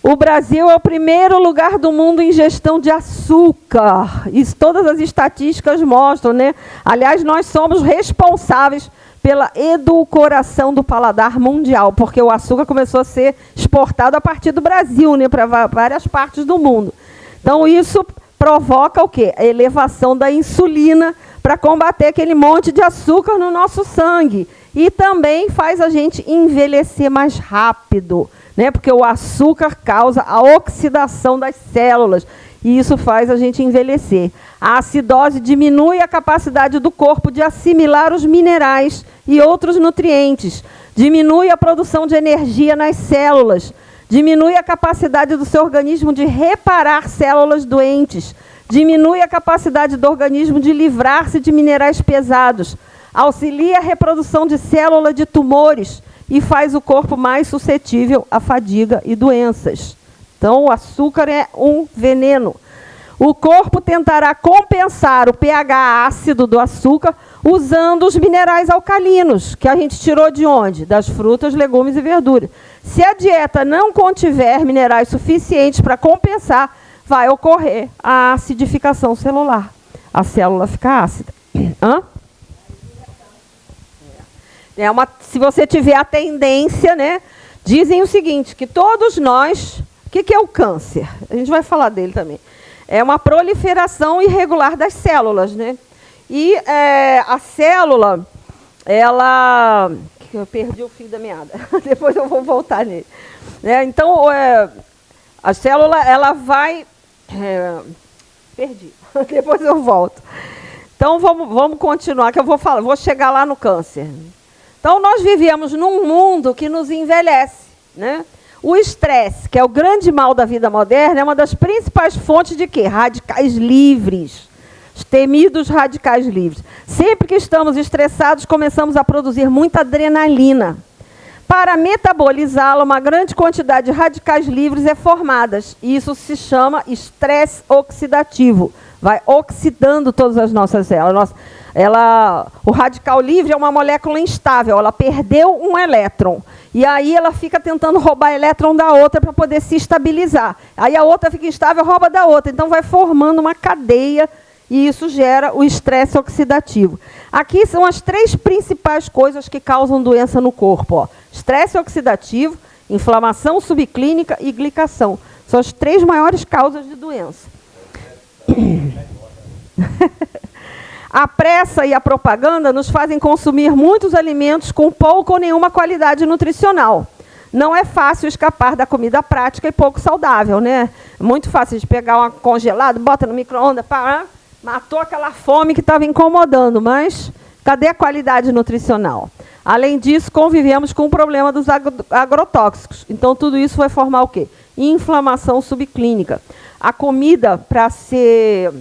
O Brasil é o primeiro lugar do mundo em gestão de açúcar. Isso todas as estatísticas mostram, né? Aliás, nós somos responsáveis pela edulcoração do paladar mundial, porque o açúcar começou a ser exportado a partir do Brasil, né, para várias partes do mundo. Então isso provoca o quê? A elevação da insulina para combater aquele monte de açúcar no nosso sangue e também faz a gente envelhecer mais rápido né? porque o açúcar causa a oxidação das células e isso faz a gente envelhecer. A acidose diminui a capacidade do corpo de assimilar os minerais e outros nutrientes, diminui a produção de energia nas células, diminui a capacidade do seu organismo de reparar células doentes, diminui a capacidade do organismo de livrar-se de minerais pesados, auxilia a reprodução de células de tumores, e faz o corpo mais suscetível à fadiga e doenças. Então, o açúcar é um veneno. O corpo tentará compensar o pH ácido do açúcar usando os minerais alcalinos, que a gente tirou de onde? Das frutas, legumes e verduras. Se a dieta não contiver minerais suficientes para compensar, vai ocorrer a acidificação celular. A célula fica ácida. Hã? É uma, se você tiver a tendência, né, dizem o seguinte, que todos nós, o que, que é o câncer? A gente vai falar dele também. É uma proliferação irregular das células, né? E é, a célula, ela... Eu perdi o fio da meada. Depois eu vou voltar nele. É, então, é, a célula, ela vai... É, perdi. Depois eu volto. Então, vamos, vamos continuar, que eu vou, falar, vou chegar lá no câncer. Então, nós vivemos num mundo que nos envelhece. Né? O estresse, que é o grande mal da vida moderna, é uma das principais fontes de quê? Radicais livres. Os temidos radicais livres. Sempre que estamos estressados, começamos a produzir muita adrenalina. Para metabolizá-la, uma grande quantidade de radicais livres é formada. Isso se chama estresse oxidativo. Vai oxidando todas as nossas células. Ela, o radical livre é uma molécula instável, ela perdeu um elétron. E aí ela fica tentando roubar elétron da outra para poder se estabilizar. Aí a outra fica instável, rouba da outra. Então vai formando uma cadeia e isso gera o estresse oxidativo. Aqui são as três principais coisas que causam doença no corpo. Ó. Estresse oxidativo, inflamação subclínica e glicação. São as três maiores causas de doença. A pressa e a propaganda nos fazem consumir muitos alimentos com pouca ou nenhuma qualidade nutricional. Não é fácil escapar da comida prática e pouco saudável, né? Muito fácil de pegar uma congelada, bota no micro-ondas, matou aquela fome que estava incomodando, mas cadê a qualidade nutricional? Além disso, convivemos com o problema dos agrotóxicos. Então, tudo isso vai formar o quê? Inflamação subclínica. A comida, para ser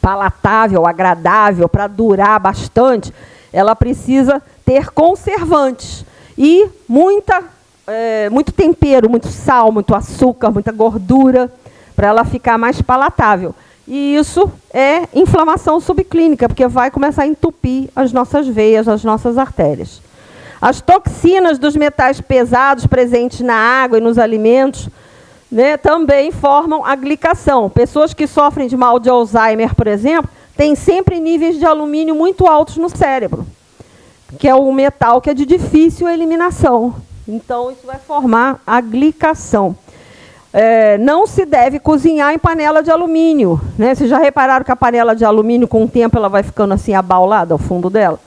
palatável, agradável, para durar bastante, ela precisa ter conservantes e muita, é, muito tempero, muito sal, muito açúcar, muita gordura, para ela ficar mais palatável. E isso é inflamação subclínica, porque vai começar a entupir as nossas veias, as nossas artérias. As toxinas dos metais pesados presentes na água e nos alimentos né, também formam a glicação. Pessoas que sofrem de mal de Alzheimer, por exemplo, têm sempre níveis de alumínio muito altos no cérebro, que é um metal que é de difícil eliminação. Então, isso vai formar a glicação. é, não se deve cozinhar em panela de alumínio. Né? Vocês já repararam que a panela de alumínio, com o tempo, ela vai ficando assim abaulada ao fundo dela?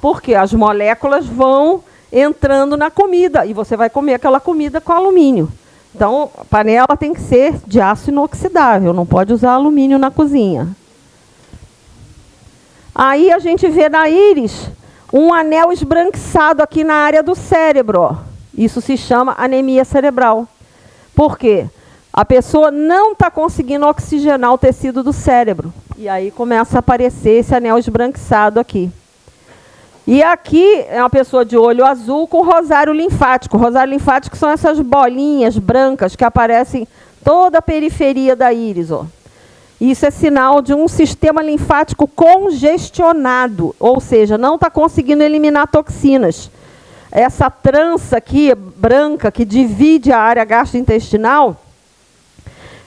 Porque as moléculas vão entrando na comida e você vai comer aquela comida com alumínio. Então, a panela tem que ser de aço inoxidável, não pode usar alumínio na cozinha. Aí a gente vê na íris um anel esbranquiçado aqui na área do cérebro. Isso se chama anemia cerebral. Por quê? A pessoa não está conseguindo oxigenar o tecido do cérebro. E aí começa a aparecer esse anel esbranquiçado aqui. E aqui é uma pessoa de olho azul com rosário linfático. Rosário linfático são essas bolinhas brancas que aparecem toda a periferia da íris. Ó. Isso é sinal de um sistema linfático congestionado, ou seja, não está conseguindo eliminar toxinas. Essa trança aqui, branca, que divide a área gastrointestinal,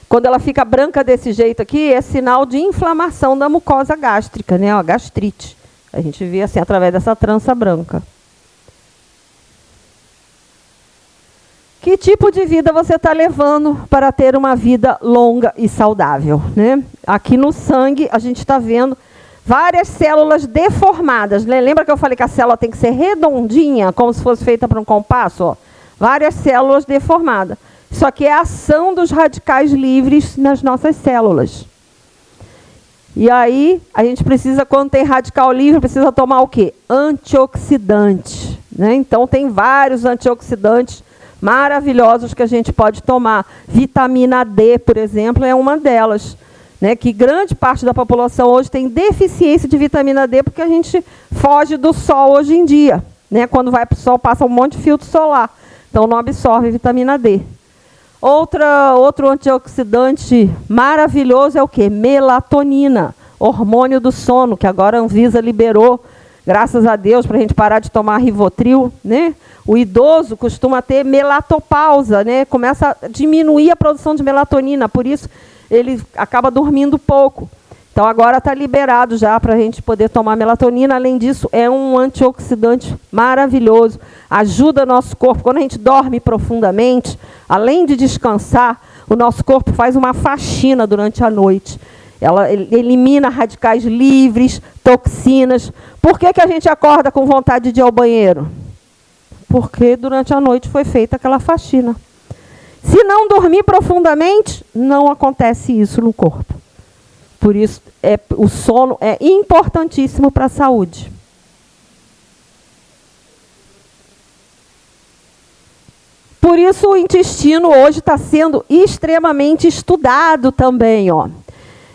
quando ela fica branca desse jeito aqui, é sinal de inflamação da mucosa gástrica, né? gastrite. A gente vê assim através dessa trança branca. Que tipo de vida você está levando para ter uma vida longa e saudável? Né? Aqui no sangue, a gente está vendo várias células deformadas. Né? Lembra que eu falei que a célula tem que ser redondinha, como se fosse feita para um compasso? Ó? Várias células deformadas. Isso aqui é a ação dos radicais livres nas nossas células. E aí, a gente precisa, quando tem radical livre, precisa tomar o quê? Antioxidante. Né? Então, tem vários antioxidantes maravilhosos que a gente pode tomar. Vitamina D, por exemplo, é uma delas. Né, que grande parte da população hoje tem deficiência de vitamina D porque a gente foge do sol hoje em dia. Né, quando vai para o sol, passa um monte de filtro solar. Então, não absorve vitamina D. Outra, outro antioxidante maravilhoso é o quê? Melatonina, hormônio do sono, que agora a Anvisa liberou, graças a Deus, para a gente parar de tomar Rivotril. Né? O idoso costuma ter melatopausa, né? começa a diminuir a produção de melatonina, por isso ele acaba dormindo pouco. Então agora está liberado já para a gente poder tomar melatonina. Além disso, é um antioxidante maravilhoso. Ajuda nosso corpo. Quando a gente dorme profundamente, além de descansar, o nosso corpo faz uma faxina durante a noite. Ela elimina radicais livres, toxinas. Por que, que a gente acorda com vontade de ir ao banheiro? Porque durante a noite foi feita aquela faxina. Se não dormir profundamente, não acontece isso no corpo. Por isso, é, o sono é importantíssimo para a saúde. Por isso, o intestino hoje está sendo extremamente estudado também. Ó.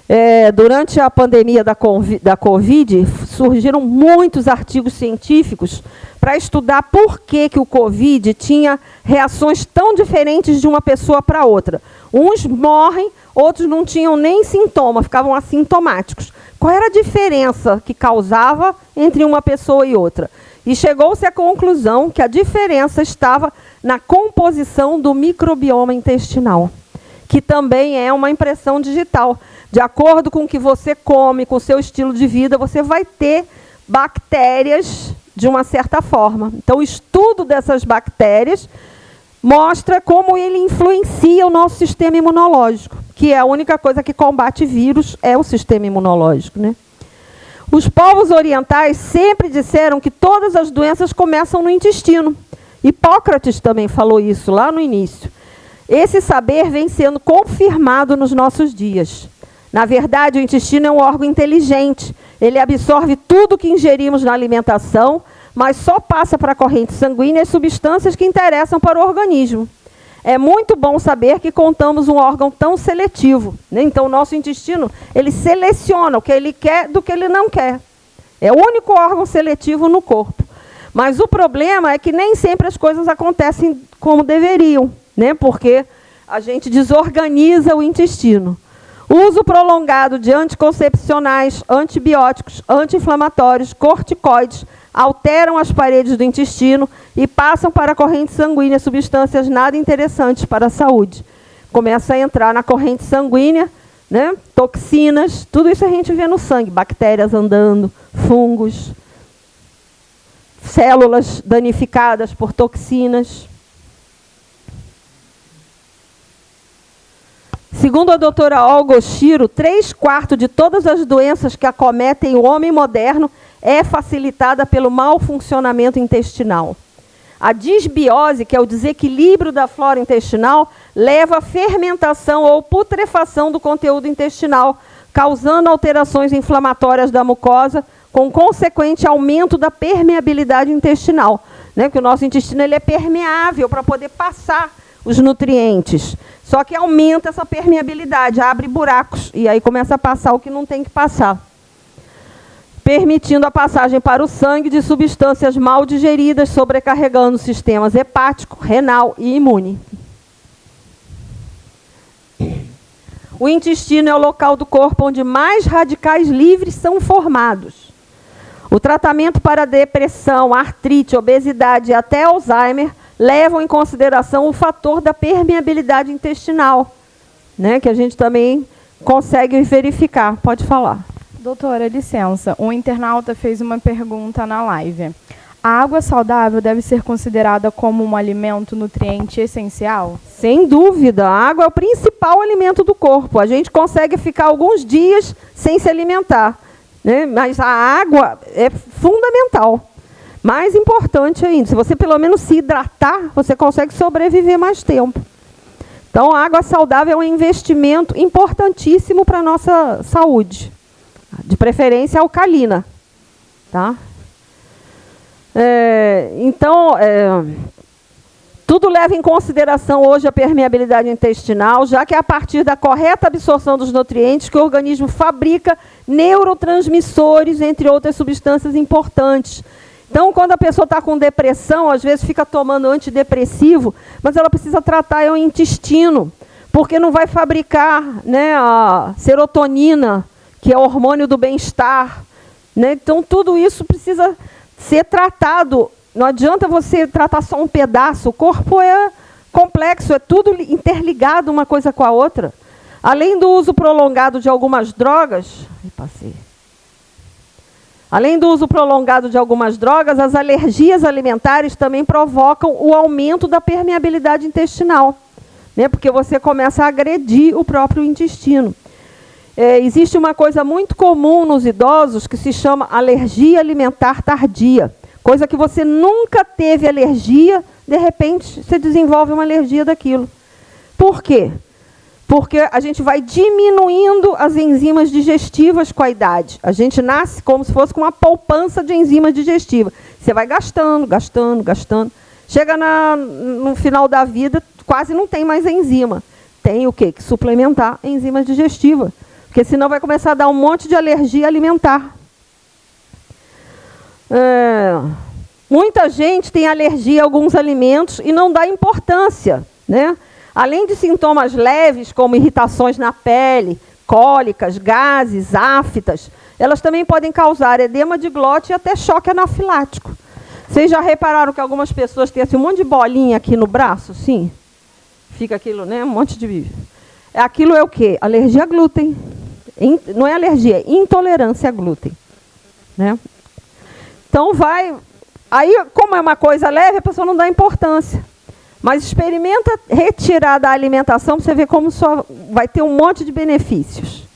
É, durante a pandemia da COVID, da COVID, surgiram muitos artigos científicos para estudar por que, que o Covid tinha reações tão diferentes de uma pessoa para outra. Uns morrem, outros não tinham nem sintoma, ficavam assintomáticos. Qual era a diferença que causava entre uma pessoa e outra? E chegou-se à conclusão que a diferença estava na composição do microbioma intestinal, que também é uma impressão digital. De acordo com o que você come, com o seu estilo de vida, você vai ter bactérias de uma certa forma. Então, o estudo dessas bactérias mostra como ele influencia o nosso sistema imunológico, que é a única coisa que combate vírus, é o sistema imunológico. Né? Os povos orientais sempre disseram que todas as doenças começam no intestino. Hipócrates também falou isso lá no início. Esse saber vem sendo confirmado nos nossos dias. Na verdade, o intestino é um órgão inteligente. Ele absorve tudo que ingerimos na alimentação, mas só passa para a corrente sanguínea as substâncias que interessam para o organismo. É muito bom saber que contamos um órgão tão seletivo. Né? Então, o nosso intestino, ele seleciona o que ele quer do que ele não quer. É o único órgão seletivo no corpo. Mas o problema é que nem sempre as coisas acontecem como deveriam, né? porque a gente desorganiza o intestino. Uso prolongado de anticoncepcionais, antibióticos, anti-inflamatórios, corticoides, alteram as paredes do intestino e passam para a corrente sanguínea substâncias nada interessantes para a saúde. Começa a entrar na corrente sanguínea, né? toxinas, tudo isso a gente vê no sangue, bactérias andando, fungos, células danificadas por toxinas. Segundo a doutora Olga Oshiro, três quartos de todas as doenças que acometem o homem moderno é facilitada pelo mau funcionamento intestinal. A disbiose, que é o desequilíbrio da flora intestinal, leva à fermentação ou putrefação do conteúdo intestinal, causando alterações inflamatórias da mucosa, com consequente aumento da permeabilidade intestinal. Né? Porque o nosso intestino ele é permeável para poder passar os nutrientes. Só que aumenta essa permeabilidade, abre buracos, e aí começa a passar o que não tem que passar. Permitindo a passagem para o sangue de substâncias mal digeridas, sobrecarregando sistemas hepático, renal e imune. O intestino é o local do corpo onde mais radicais livres são formados. O tratamento para depressão, artrite, obesidade e até Alzheimer levam em consideração o fator da permeabilidade intestinal, né, que a gente também consegue verificar. Pode falar. Doutora, licença. Um internauta fez uma pergunta na live. A água saudável deve ser considerada como um alimento nutriente essencial? Sem dúvida, a água é o principal alimento do corpo. A gente consegue ficar alguns dias sem se alimentar, né? mas a água é fundamental. Mais importante ainda, se você pelo menos se hidratar, você consegue sobreviver mais tempo. Então, a água saudável é um investimento importantíssimo para a nossa saúde. De preferência alcalina. Tá? É, então, é, tudo leva em consideração hoje a permeabilidade intestinal, já que é a partir da correta absorção dos nutrientes que o organismo fabrica neurotransmissores, entre outras substâncias importantes, então, quando a pessoa está com depressão, às vezes fica tomando antidepressivo, mas ela precisa tratar o intestino, porque não vai fabricar né, a serotonina, que é o hormônio do bem-estar. Né? Então, tudo isso precisa ser tratado. Não adianta você tratar só um pedaço. O corpo é complexo, é tudo interligado uma coisa com a outra. Além do uso prolongado de algumas drogas, passei. Além do uso prolongado de algumas drogas, as alergias alimentares também provocam o aumento da permeabilidade intestinal, né? porque você começa a agredir o próprio intestino. É, existe uma coisa muito comum nos idosos que se chama alergia alimentar tardia. Coisa que você nunca teve alergia, de repente você desenvolve uma alergia daquilo. Por quê? Porque a gente vai diminuindo as enzimas digestivas com a idade. A gente nasce como se fosse com uma poupança de enzimas digestivas. Você vai gastando, gastando, gastando. Chega na, no final da vida, quase não tem mais enzima. Tem o quê? Que suplementar enzimas digestivas. Porque senão vai começar a dar um monte de alergia alimentar. É, muita gente tem alergia a alguns alimentos e não dá importância. Né? Além de sintomas leves, como irritações na pele, cólicas, gases, aftas, elas também podem causar edema de glote e até choque anafilático. Vocês já repararam que algumas pessoas têm assim, um monte de bolinha aqui no braço? Sim. Fica aquilo, né? Um monte de. É, aquilo é o quê? Alergia a glúten. Não é alergia, é intolerância a glúten. Né? Então vai. Aí, como é uma coisa leve, a pessoa não dá importância. Mas experimenta retirar da alimentação para você ver como só vai ter um monte de benefícios.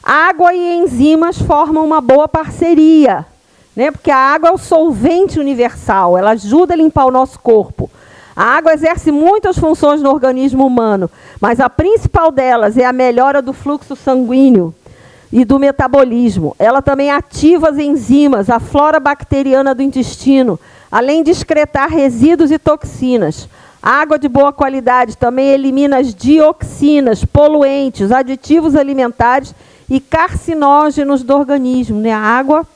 Água e enzimas formam uma boa parceria, né? porque a água é o solvente universal, ela ajuda a limpar o nosso corpo. A água exerce muitas funções no organismo humano, mas a principal delas é a melhora do fluxo sanguíneo e do metabolismo. Ela também ativa as enzimas, a flora bacteriana do intestino, além de excretar resíduos e toxinas. A água de boa qualidade também elimina as dioxinas, poluentes, aditivos alimentares e carcinógenos do organismo. Né? A água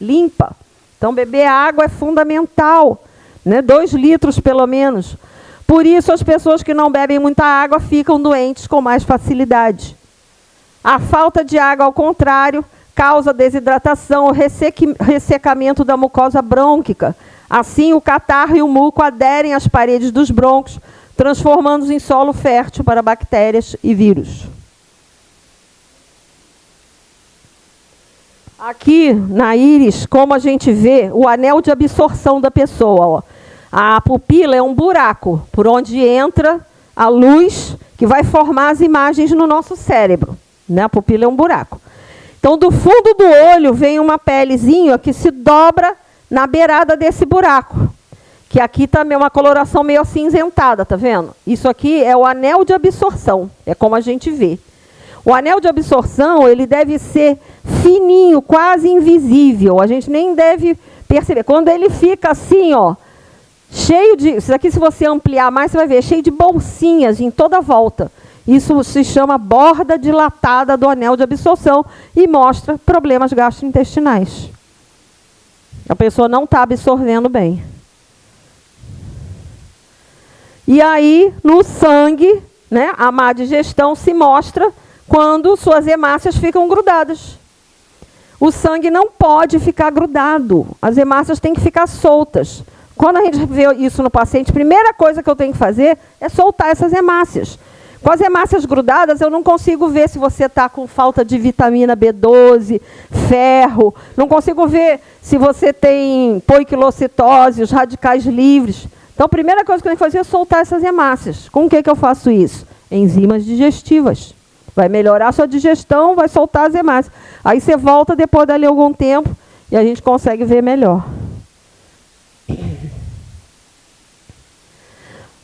limpa. Então, beber água é fundamental. Né? Dois litros, pelo menos. Por isso, as pessoas que não bebem muita água ficam doentes com mais facilidade. A falta de água, ao contrário, causa desidratação, ressecamento da mucosa brônquica, Assim, o catarro e o muco aderem às paredes dos broncos, transformando-os em solo fértil para bactérias e vírus. Aqui na íris, como a gente vê, o anel de absorção da pessoa. Ó. A pupila é um buraco por onde entra a luz que vai formar as imagens no nosso cérebro. Né? A pupila é um buraco. Então, do fundo do olho vem uma pelezinha que se dobra na beirada desse buraco. Que aqui também é uma coloração meio acinzentada, tá vendo? Isso aqui é o anel de absorção, é como a gente vê. O anel de absorção, ele deve ser fininho, quase invisível. A gente nem deve perceber. Quando ele fica assim, ó, cheio de... Isso aqui, se você ampliar mais, você vai ver, cheio de bolsinhas em toda volta. Isso se chama borda dilatada do anel de absorção e mostra problemas gastrointestinais. A pessoa não está absorvendo bem. E aí, no sangue, né, a má digestão se mostra quando suas hemácias ficam grudadas. O sangue não pode ficar grudado. As hemácias têm que ficar soltas. Quando a gente vê isso no paciente, a primeira coisa que eu tenho que fazer é soltar essas hemácias. Com as hemácias grudadas, eu não consigo ver se você está com falta de vitamina B12, ferro. Não consigo ver se você tem poiquilocitose, os radicais livres. Então, a primeira coisa que eu tenho que fazer é soltar essas hemácias. Com o que, que eu faço isso? Enzimas digestivas. Vai melhorar a sua digestão, vai soltar as hemácias. Aí você volta depois dali algum tempo e a gente consegue ver melhor.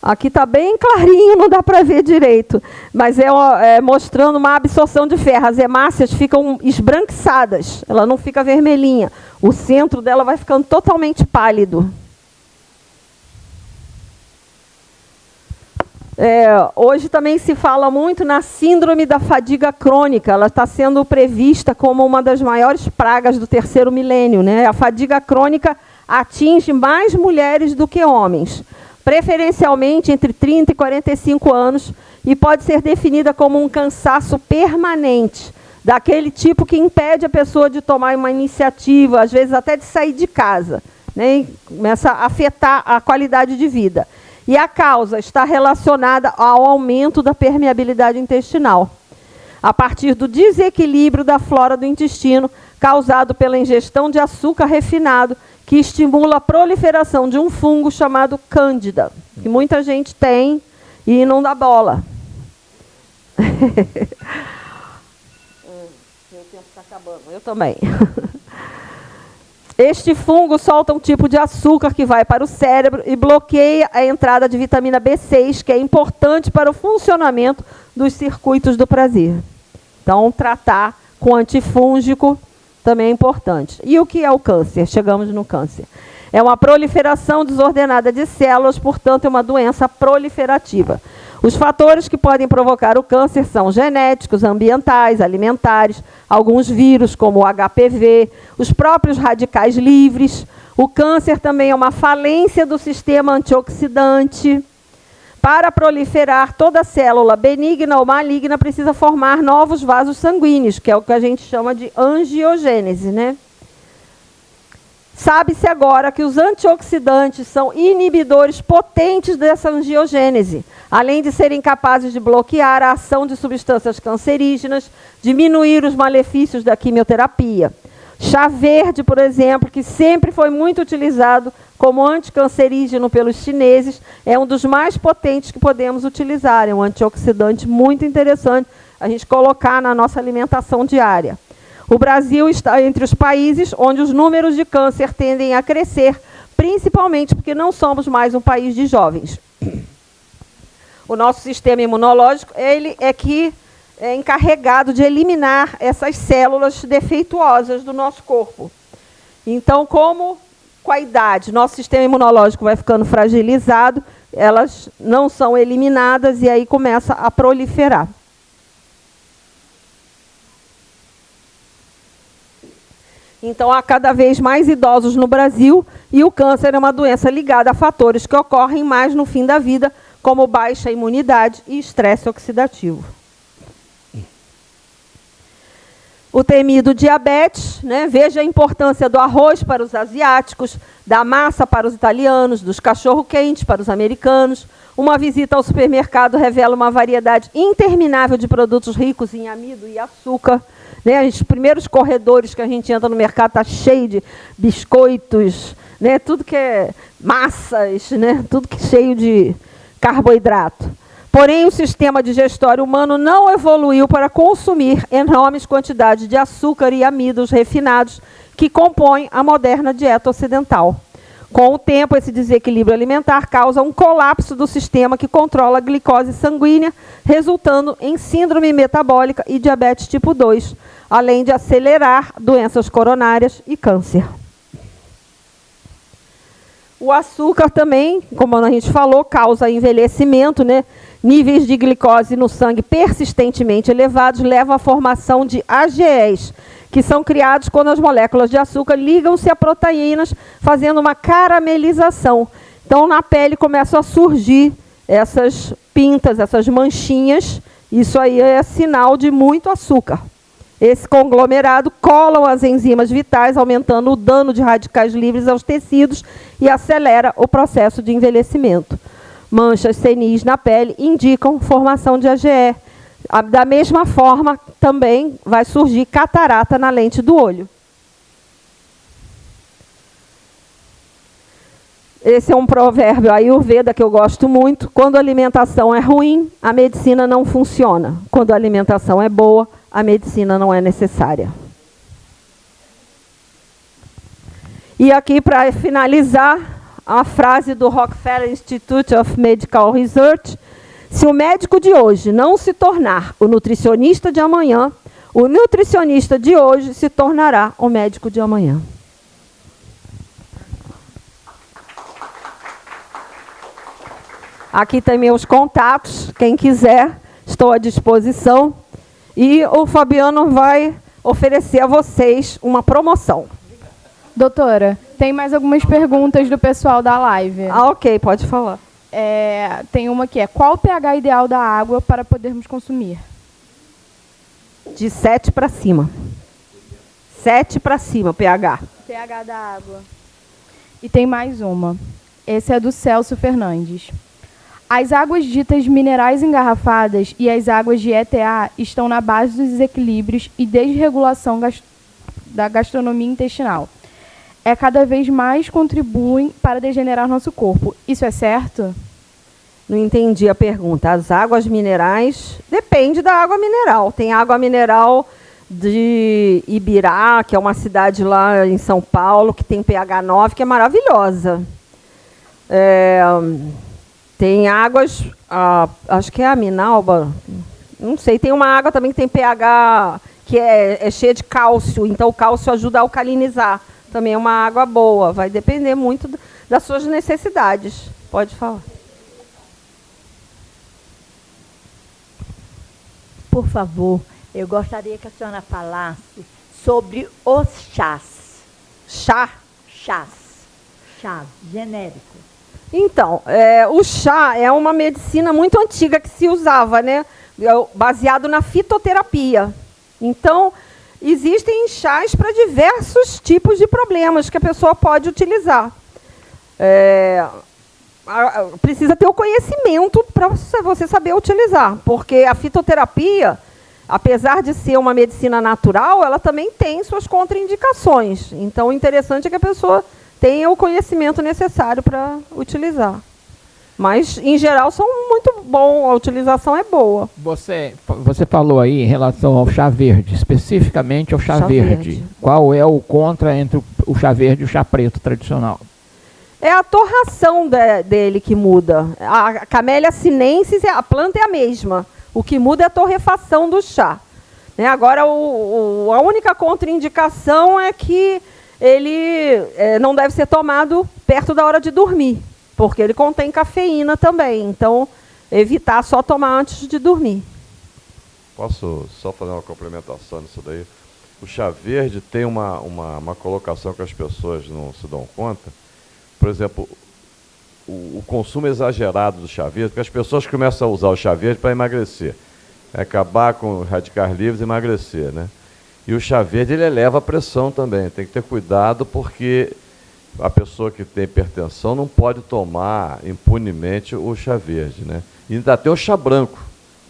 Aqui está bem clarinho, não dá para ver direito, mas é, é, mostrando uma absorção de ferro. As hemácias ficam esbranquiçadas, ela não fica vermelhinha. O centro dela vai ficando totalmente pálido. É, hoje também se fala muito na síndrome da fadiga crônica. Ela está sendo prevista como uma das maiores pragas do terceiro milênio. Né? A fadiga crônica atinge mais mulheres do que homens, preferencialmente entre 30 e 45 anos, e pode ser definida como um cansaço permanente, daquele tipo que impede a pessoa de tomar uma iniciativa, às vezes até de sair de casa. Né? Começa a afetar a qualidade de vida. E a causa está relacionada ao aumento da permeabilidade intestinal, a partir do desequilíbrio da flora do intestino causado pela ingestão de açúcar refinado, que estimula a proliferação de um fungo chamado cândida, que muita gente tem e não dá bola. Meu tempo está acabando, eu também. Este fungo solta um tipo de açúcar que vai para o cérebro e bloqueia a entrada de vitamina B6, que é importante para o funcionamento dos circuitos do prazer. Então, tratar com antifúngico também é importante. E o que é o câncer? Chegamos no câncer. É uma proliferação desordenada de células, portanto, é uma doença proliferativa. Os fatores que podem provocar o câncer são genéticos, ambientais, alimentares, alguns vírus, como o HPV, os próprios radicais livres. O câncer também é uma falência do sistema antioxidante. Para proliferar, toda célula benigna ou maligna precisa formar novos vasos sanguíneos, que é o que a gente chama de angiogênese, né? Sabe-se agora que os antioxidantes são inibidores potentes dessa angiogênese, além de serem capazes de bloquear a ação de substâncias cancerígenas, diminuir os malefícios da quimioterapia. Chá verde, por exemplo, que sempre foi muito utilizado como anticancerígeno pelos chineses, é um dos mais potentes que podemos utilizar. É um antioxidante muito interessante a gente colocar na nossa alimentação diária. O Brasil está entre os países onde os números de câncer tendem a crescer, principalmente porque não somos mais um país de jovens. O nosso sistema imunológico ele é que é encarregado de eliminar essas células defeituosas do nosso corpo. Então, como com a idade nosso sistema imunológico vai ficando fragilizado, elas não são eliminadas e aí começa a proliferar. Então, há cada vez mais idosos no Brasil e o câncer é uma doença ligada a fatores que ocorrem mais no fim da vida, como baixa imunidade e estresse oxidativo. O temido diabetes, né? veja a importância do arroz para os asiáticos, da massa para os italianos, dos cachorro-quentes para os americanos. Uma visita ao supermercado revela uma variedade interminável de produtos ricos em amido e açúcar. Né? Os primeiros corredores que a gente entra no mercado está cheio de biscoitos, né? tudo que é massas, né? tudo que é cheio de carboidrato. Porém, o sistema digestório humano não evoluiu para consumir enormes quantidades de açúcar e amidos refinados que compõem a moderna dieta ocidental. Com o tempo, esse desequilíbrio alimentar causa um colapso do sistema que controla a glicose sanguínea, resultando em síndrome metabólica e diabetes tipo 2, além de acelerar doenças coronárias e câncer. O açúcar também, como a gente falou, causa envelhecimento, né? Níveis de glicose no sangue persistentemente elevados levam à formação de AGEs, que são criados quando as moléculas de açúcar ligam-se a proteínas, fazendo uma caramelização. Então, na pele começam a surgir essas pintas, essas manchinhas. Isso aí é sinal de muito açúcar. Esse conglomerado cola as enzimas vitais, aumentando o dano de radicais livres aos tecidos e acelera o processo de envelhecimento. Manchas senis na pele indicam formação de AGE. Da mesma forma, também vai surgir catarata na lente do olho. Esse é um provérbio ayurveda que eu gosto muito. Quando a alimentação é ruim, a medicina não funciona. Quando a alimentação é boa, a medicina não é necessária. E aqui, para finalizar, a frase do Rockefeller Institute of Medical Research: se o médico de hoje não se tornar o nutricionista de amanhã, o nutricionista de hoje se tornará o médico de amanhã. Aqui tem meus contatos, quem quiser, estou à disposição. E o Fabiano vai oferecer a vocês uma promoção. Doutora, tem mais algumas perguntas do pessoal da live. Ah, ok, pode falar. É, tem uma que é, qual o pH ideal da água para podermos consumir? De 7 para cima. 7 para cima, pH. pH da água. E tem mais uma. Esse é do Celso Fernandes. As águas ditas minerais engarrafadas e as águas de ETA estão na base dos desequilíbrios e desregulação da gastronomia intestinal. É cada vez mais contribuem para degenerar nosso corpo. Isso é certo? Não entendi a pergunta. As águas minerais depende da água mineral. Tem água mineral de Ibirá, que é uma cidade lá em São Paulo, que tem pH 9, que é maravilhosa. É, tem águas, acho que é a Minalba, não sei, tem uma água também que tem pH que é, é cheia de cálcio, então o cálcio ajuda a alcalinizar. Também é uma água boa, vai depender muito das suas necessidades. Pode falar. Por favor, eu gostaria que a senhora falasse sobre os chás. Chá? Chás. Chás, genérico. Então, é, o chá é uma medicina muito antiga que se usava, né? É baseado na fitoterapia. Então, existem chás para diversos tipos de problemas que a pessoa pode utilizar. É, precisa ter o conhecimento para você saber utilizar, porque a fitoterapia, apesar de ser uma medicina natural, ela também tem suas contraindicações. Então, o interessante é que a pessoa tenha o conhecimento necessário para utilizar. Mas, em geral, são muito bom, a utilização é boa. Você, você falou aí em relação ao chá verde, especificamente ao chá, chá verde. verde. Qual é o contra entre o chá verde e o chá preto tradicional? É a torração de, dele que muda. A Camélia sinensis, a planta é a mesma. O que muda é a torrefação do chá. Né? Agora, o, o, a única contraindicação é que ele é, não deve ser tomado perto da hora de dormir, porque ele contém cafeína também. Então, evitar só tomar antes de dormir. Posso só fazer uma complementação nisso daí? O chá verde tem uma, uma, uma colocação que as pessoas não se dão conta. Por exemplo, o, o consumo exagerado do chá verde, porque as pessoas começam a usar o chá verde para emagrecer. É acabar com radicais livres e emagrecer, né? E o chá verde ele eleva a pressão também. Tem que ter cuidado porque a pessoa que tem hipertensão não pode tomar impunemente o chá verde, né? E ainda tem o chá branco.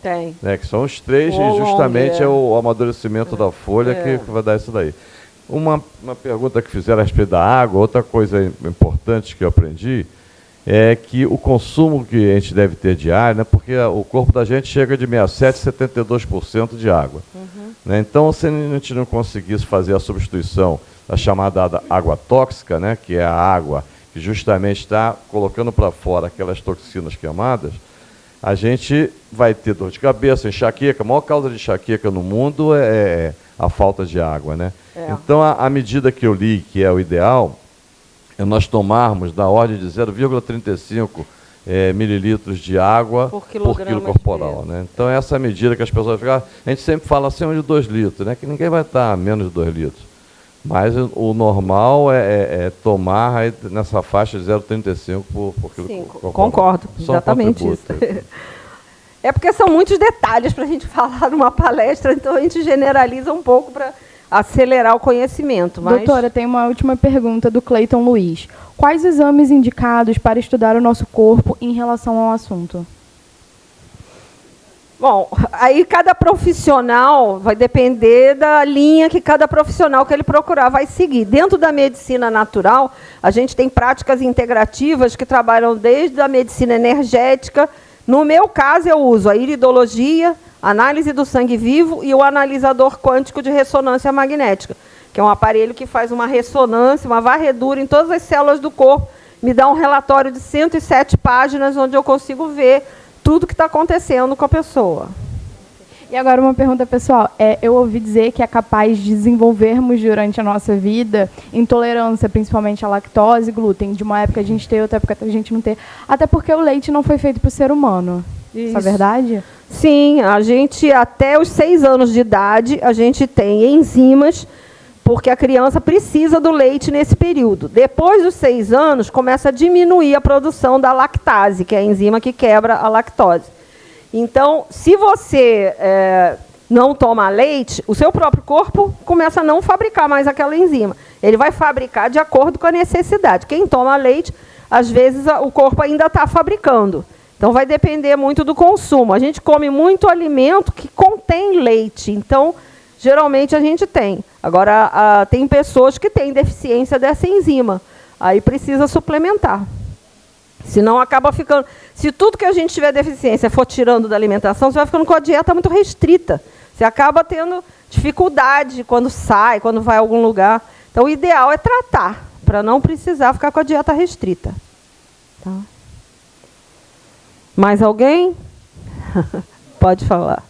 Tem. Né, que são os três, o e justamente é. é o amadurecimento é. da folha é. que vai dar isso daí. Uma, uma pergunta que fizeram a respeito da água, outra coisa importante que eu aprendi, é que o consumo que a gente deve ter diário, né, porque o corpo da gente chega de 67% a 72% de água. Uhum. Né, então, se a gente não conseguisse fazer a substituição da chamada água tóxica, né, que é a água que justamente está colocando para fora aquelas toxinas queimadas, a gente vai ter dor de cabeça, enxaqueca. A maior causa de enxaqueca no mundo é, é a falta de água. Né? É. Então, a, a medida que eu li, que é o ideal, é nós tomarmos da ordem de 0,35 é, mililitros de água por, por quilo corporal. Né? Então, essa é a medida que as pessoas ficam. A gente sempre fala acima de 2 litros, né? que ninguém vai estar a menos de 2 litros. Mas o normal é, é, é tomar nessa faixa de 0,35 por, por quilo Sim, corporal. Concordo, Só exatamente isso. É porque são muitos detalhes para a gente falar numa palestra, então a gente generaliza um pouco para acelerar o conhecimento. Mas... Doutora, tem uma última pergunta do Cleiton Luiz. Quais exames indicados para estudar o nosso corpo em relação ao assunto? Bom, aí cada profissional vai depender da linha que cada profissional que ele procurar vai seguir. Dentro da medicina natural, a gente tem práticas integrativas que trabalham desde a medicina energética. No meu caso, eu uso a iridologia, análise do sangue vivo e o analisador quântico de ressonância magnética, que é um aparelho que faz uma ressonância, uma varredura em todas as células do corpo, me dá um relatório de 107 páginas, onde eu consigo ver tudo que está acontecendo com a pessoa. E agora uma pergunta pessoal. É, eu ouvi dizer que é capaz de desenvolvermos durante a nossa vida intolerância, principalmente à lactose e glúten. De uma época a gente ter, outra época a gente não ter. Até porque o leite não foi feito para o ser humano. Isso. Isso é verdade? Sim, a gente até os seis anos de idade a gente tem enzimas porque a criança precisa do leite nesse período. Depois dos seis anos, começa a diminuir a produção da lactase, que é a enzima que quebra a lactose. Então, se você é, não toma leite, o seu próprio corpo começa a não fabricar mais aquela enzima. Ele vai fabricar de acordo com a necessidade. Quem toma leite, às vezes o corpo ainda está fabricando. Então, vai depender muito do consumo. A gente come muito alimento que contém leite. Então, geralmente a gente tem. Agora, a, tem pessoas que têm deficiência dessa enzima. Aí precisa suplementar. Senão acaba ficando. Se tudo que a gente tiver deficiência for tirando da alimentação, você vai ficando com a dieta muito restrita. Você acaba tendo dificuldade quando sai, quando vai a algum lugar. Então, o ideal é tratar, para não precisar ficar com a dieta restrita. Tá? Mais alguém? Pode falar.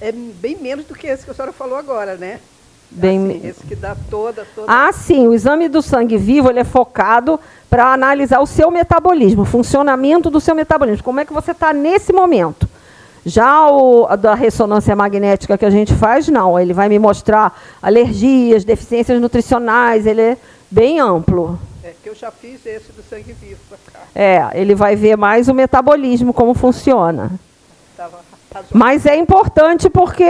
é bem menos do que esse que a senhora falou agora, né? Bem assim, esse que dá toda, toda. Ah, sim. O exame do sangue vivo ele é focado para analisar o seu metabolismo, o funcionamento do seu metabolismo. Como é que você está nesse momento? Já o da ressonância magnética que a gente faz, não. Ele vai me mostrar alergias, deficiências nutricionais. Ele é bem amplo. É que eu já fiz esse do sangue vivo. É, ele vai ver mais o metabolismo, como funciona. Mas é importante porque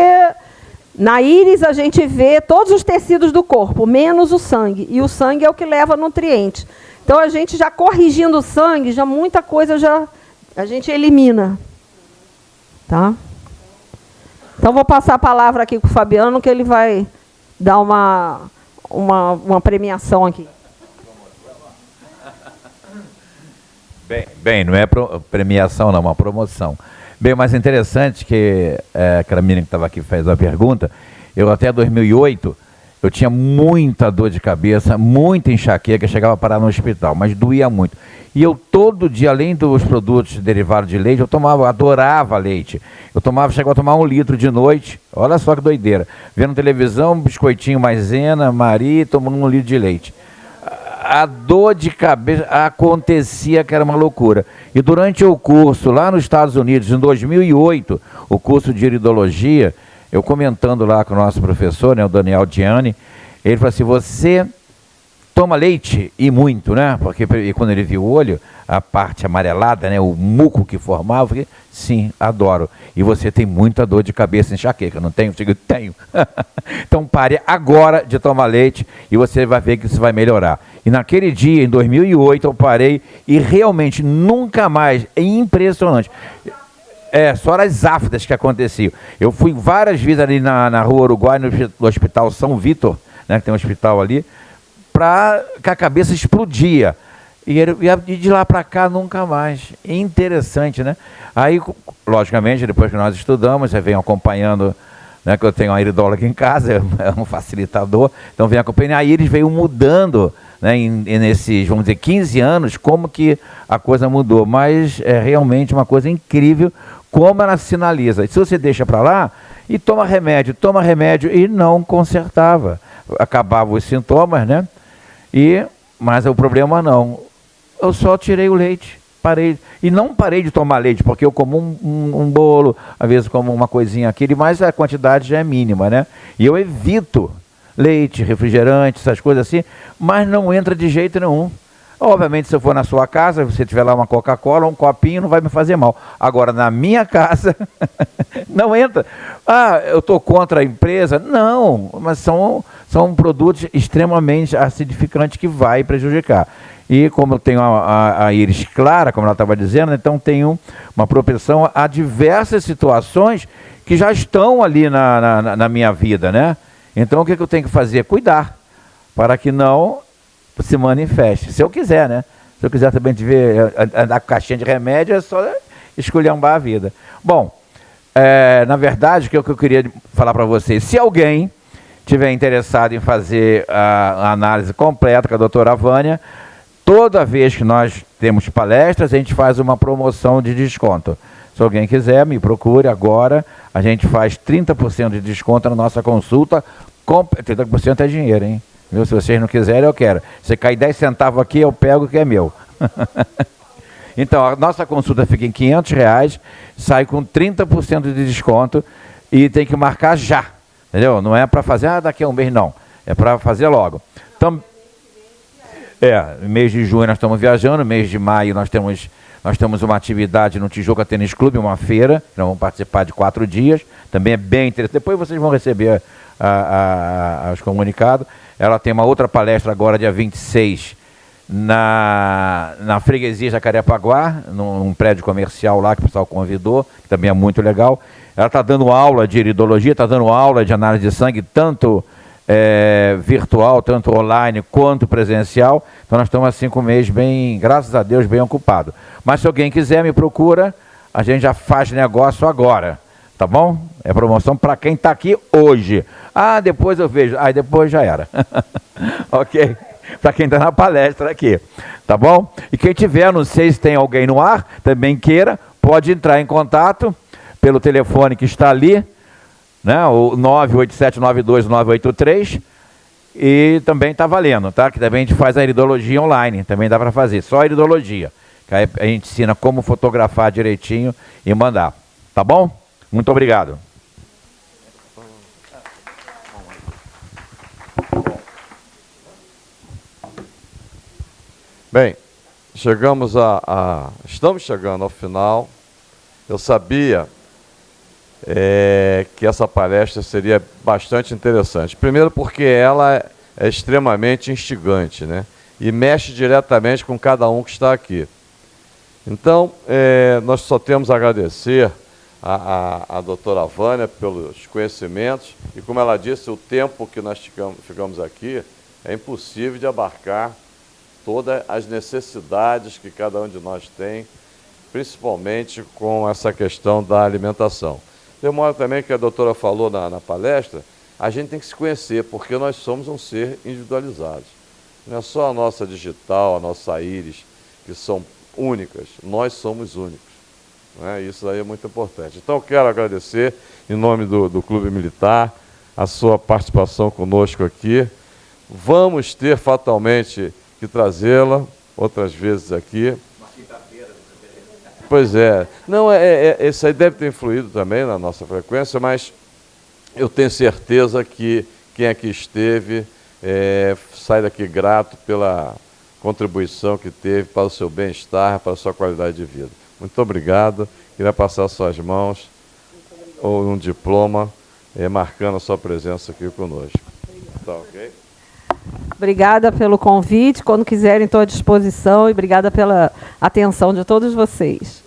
na íris a gente vê todos os tecidos do corpo, menos o sangue. E o sangue é o que leva nutrientes. Então a gente já corrigindo o sangue, já muita coisa já a gente elimina. Tá? Então vou passar a palavra aqui com o Fabiano, que ele vai dar uma, uma, uma premiação aqui. Bem, bem, não é premiação, não, é uma promoção. Bem, mais interessante que é, aquela menina que estava aqui fez a pergunta, eu até 2008, eu tinha muita dor de cabeça, muita enxaqueca, chegava a parar no hospital, mas doía muito. E eu todo dia, além dos produtos derivados de leite, eu tomava, adorava leite. Eu tomava, chegava a tomar um litro de noite, olha só que doideira. Vendo televisão, biscoitinho maisena, Maria, tomando um litro de leite a dor de cabeça acontecia que era uma loucura. E durante o curso lá nos Estados Unidos, em 2008, o curso de iridologia, eu comentando lá com o nosso professor, né, o Daniel Gianni, ele falou assim: você toma leite e muito, né? Porque e quando ele viu o olho, a parte amarelada, né, o muco que formava, falei, sim, adoro. E você tem muita dor de cabeça enxaqueca, não tem? Eu digo, tenho. então pare agora de tomar leite e você vai ver que isso vai melhorar. E naquele dia, em 2008, eu parei e realmente nunca mais, é impressionante. É, só as áfidas que aconteciam. Eu fui várias vezes ali na, na rua Uruguai, no, no Hospital São Vitor, né, que tem um hospital ali, para que a cabeça explodia. E, e de lá para cá nunca mais. Interessante, né? Aí, logicamente, depois que nós estudamos, você vem acompanhando, né, que eu tenho uma iridóloga em casa, é um facilitador, então vem acompanhando. Aí eles veio mudando, né, em, nesses, vamos dizer, 15 anos, como que a coisa mudou. Mas é realmente uma coisa incrível como ela sinaliza. Se você deixa para lá e toma remédio, toma remédio e não consertava. Acabava os sintomas, né? E, mas o problema não eu só tirei o leite, parei. E não parei de tomar leite, porque eu como um, um, um bolo, às vezes como uma coisinha aqui, mas a quantidade já é mínima, né? E eu evito leite, refrigerante, essas coisas assim, mas não entra de jeito nenhum. Obviamente, se eu for na sua casa, você tiver lá uma Coca-Cola, um copinho, não vai me fazer mal. Agora, na minha casa, não entra. Ah, eu estou contra a empresa? Não, mas são, são produtos extremamente acidificantes que vai prejudicar. E como eu tenho a, a, a íris clara, como ela estava dizendo, então tenho uma propensão a diversas situações que já estão ali na, na, na minha vida, né? Então o que, que eu tenho que fazer? Cuidar, para que não se manifeste. Se eu quiser, né? Se eu quiser também te ver andar com caixinha de remédio, é só esculhambar a vida. Bom, é, na verdade, o que eu queria falar para vocês, se alguém tiver interessado em fazer a, análise completa com a doutora Vânia, toda vez que nós temos palestras, a gente faz uma promoção de desconto. Se alguém quiser, me procure agora. A gente faz 30% de desconto na nossa consulta. 30% é dinheiro, hein? Se vocês não quiserem, eu quero. Se cair 10 centavos aqui, eu pego que é meu. então, a nossa consulta fica em 500 reais, sai com 30% de desconto e tem que marcar já. Entendeu? Não é para fazer ah, daqui a um mês, não. É para fazer logo. Então, é, mês de junho nós estamos viajando, mês de maio nós temos, nós temos uma atividade no Tijuca Tênis Clube, uma feira, nós vamos participar de quatro dias, também é bem interessante. Depois vocês vão receber a, a, a, os comunicados. Ela tem uma outra palestra agora, dia 26, na, na freguesia Jacarepaguá, num, num prédio comercial lá que o pessoal convidou, que também é muito legal. Ela está dando aula de iridologia, está dando aula de análise de sangue, tanto é, virtual, tanto online quanto presencial. Então nós estamos assim com o mês bem, graças a Deus, bem ocupado. Mas se alguém quiser, me procura, a gente já faz negócio agora. Tá bom? É promoção para quem está aqui hoje. Ah, depois eu vejo. Ah, depois já era. ok? Para quem está na palestra aqui. Tá bom? E quem tiver, não sei se tem alguém no ar, também queira, pode entrar em contato pelo telefone que está ali né? o 98792-983, e também está valendo, tá? Que também a gente faz a iridologia online, também dá para fazer, só a iridologia. Que aí a gente ensina como fotografar direitinho e mandar. Tá bom? Muito obrigado. Bem, chegamos a, a, Estamos chegando ao final. Eu sabia é, que essa palestra seria bastante interessante. Primeiro porque ela é extremamente instigante, né? E mexe diretamente com cada um que está aqui. Então, é, nós só temos a agradecer a, a, a doutora Vânia pelos conhecimentos e, como ela disse, o tempo que nós ficamos, ficamos aqui é impossível de abarcar todas as necessidades que cada um de nós tem, principalmente com essa questão da alimentação. Demora também que a doutora falou na, na palestra, a gente tem que se conhecer, porque nós somos um ser individualizado. Não é só a nossa digital, a nossa íris, que são únicas, nós somos únicos. Né? Isso aí é muito importante. Então, eu quero agradecer, em nome do, do Clube Militar, a sua participação conosco aqui. Vamos ter fatalmente que trazê-la outras vezes aqui. Pois é. Não, é, é, é, isso aí deve ter influído também na nossa frequência, mas eu tenho certeza que quem aqui esteve é, sai daqui grato pela contribuição que teve para o seu bem-estar, para a sua qualidade de vida. Muito obrigado. Queria passar suas mãos ou um diploma é, marcando a sua presença aqui conosco. Tá? Obrigada pelo convite. Quando quiserem, estou à disposição. E obrigada pela atenção de todos vocês.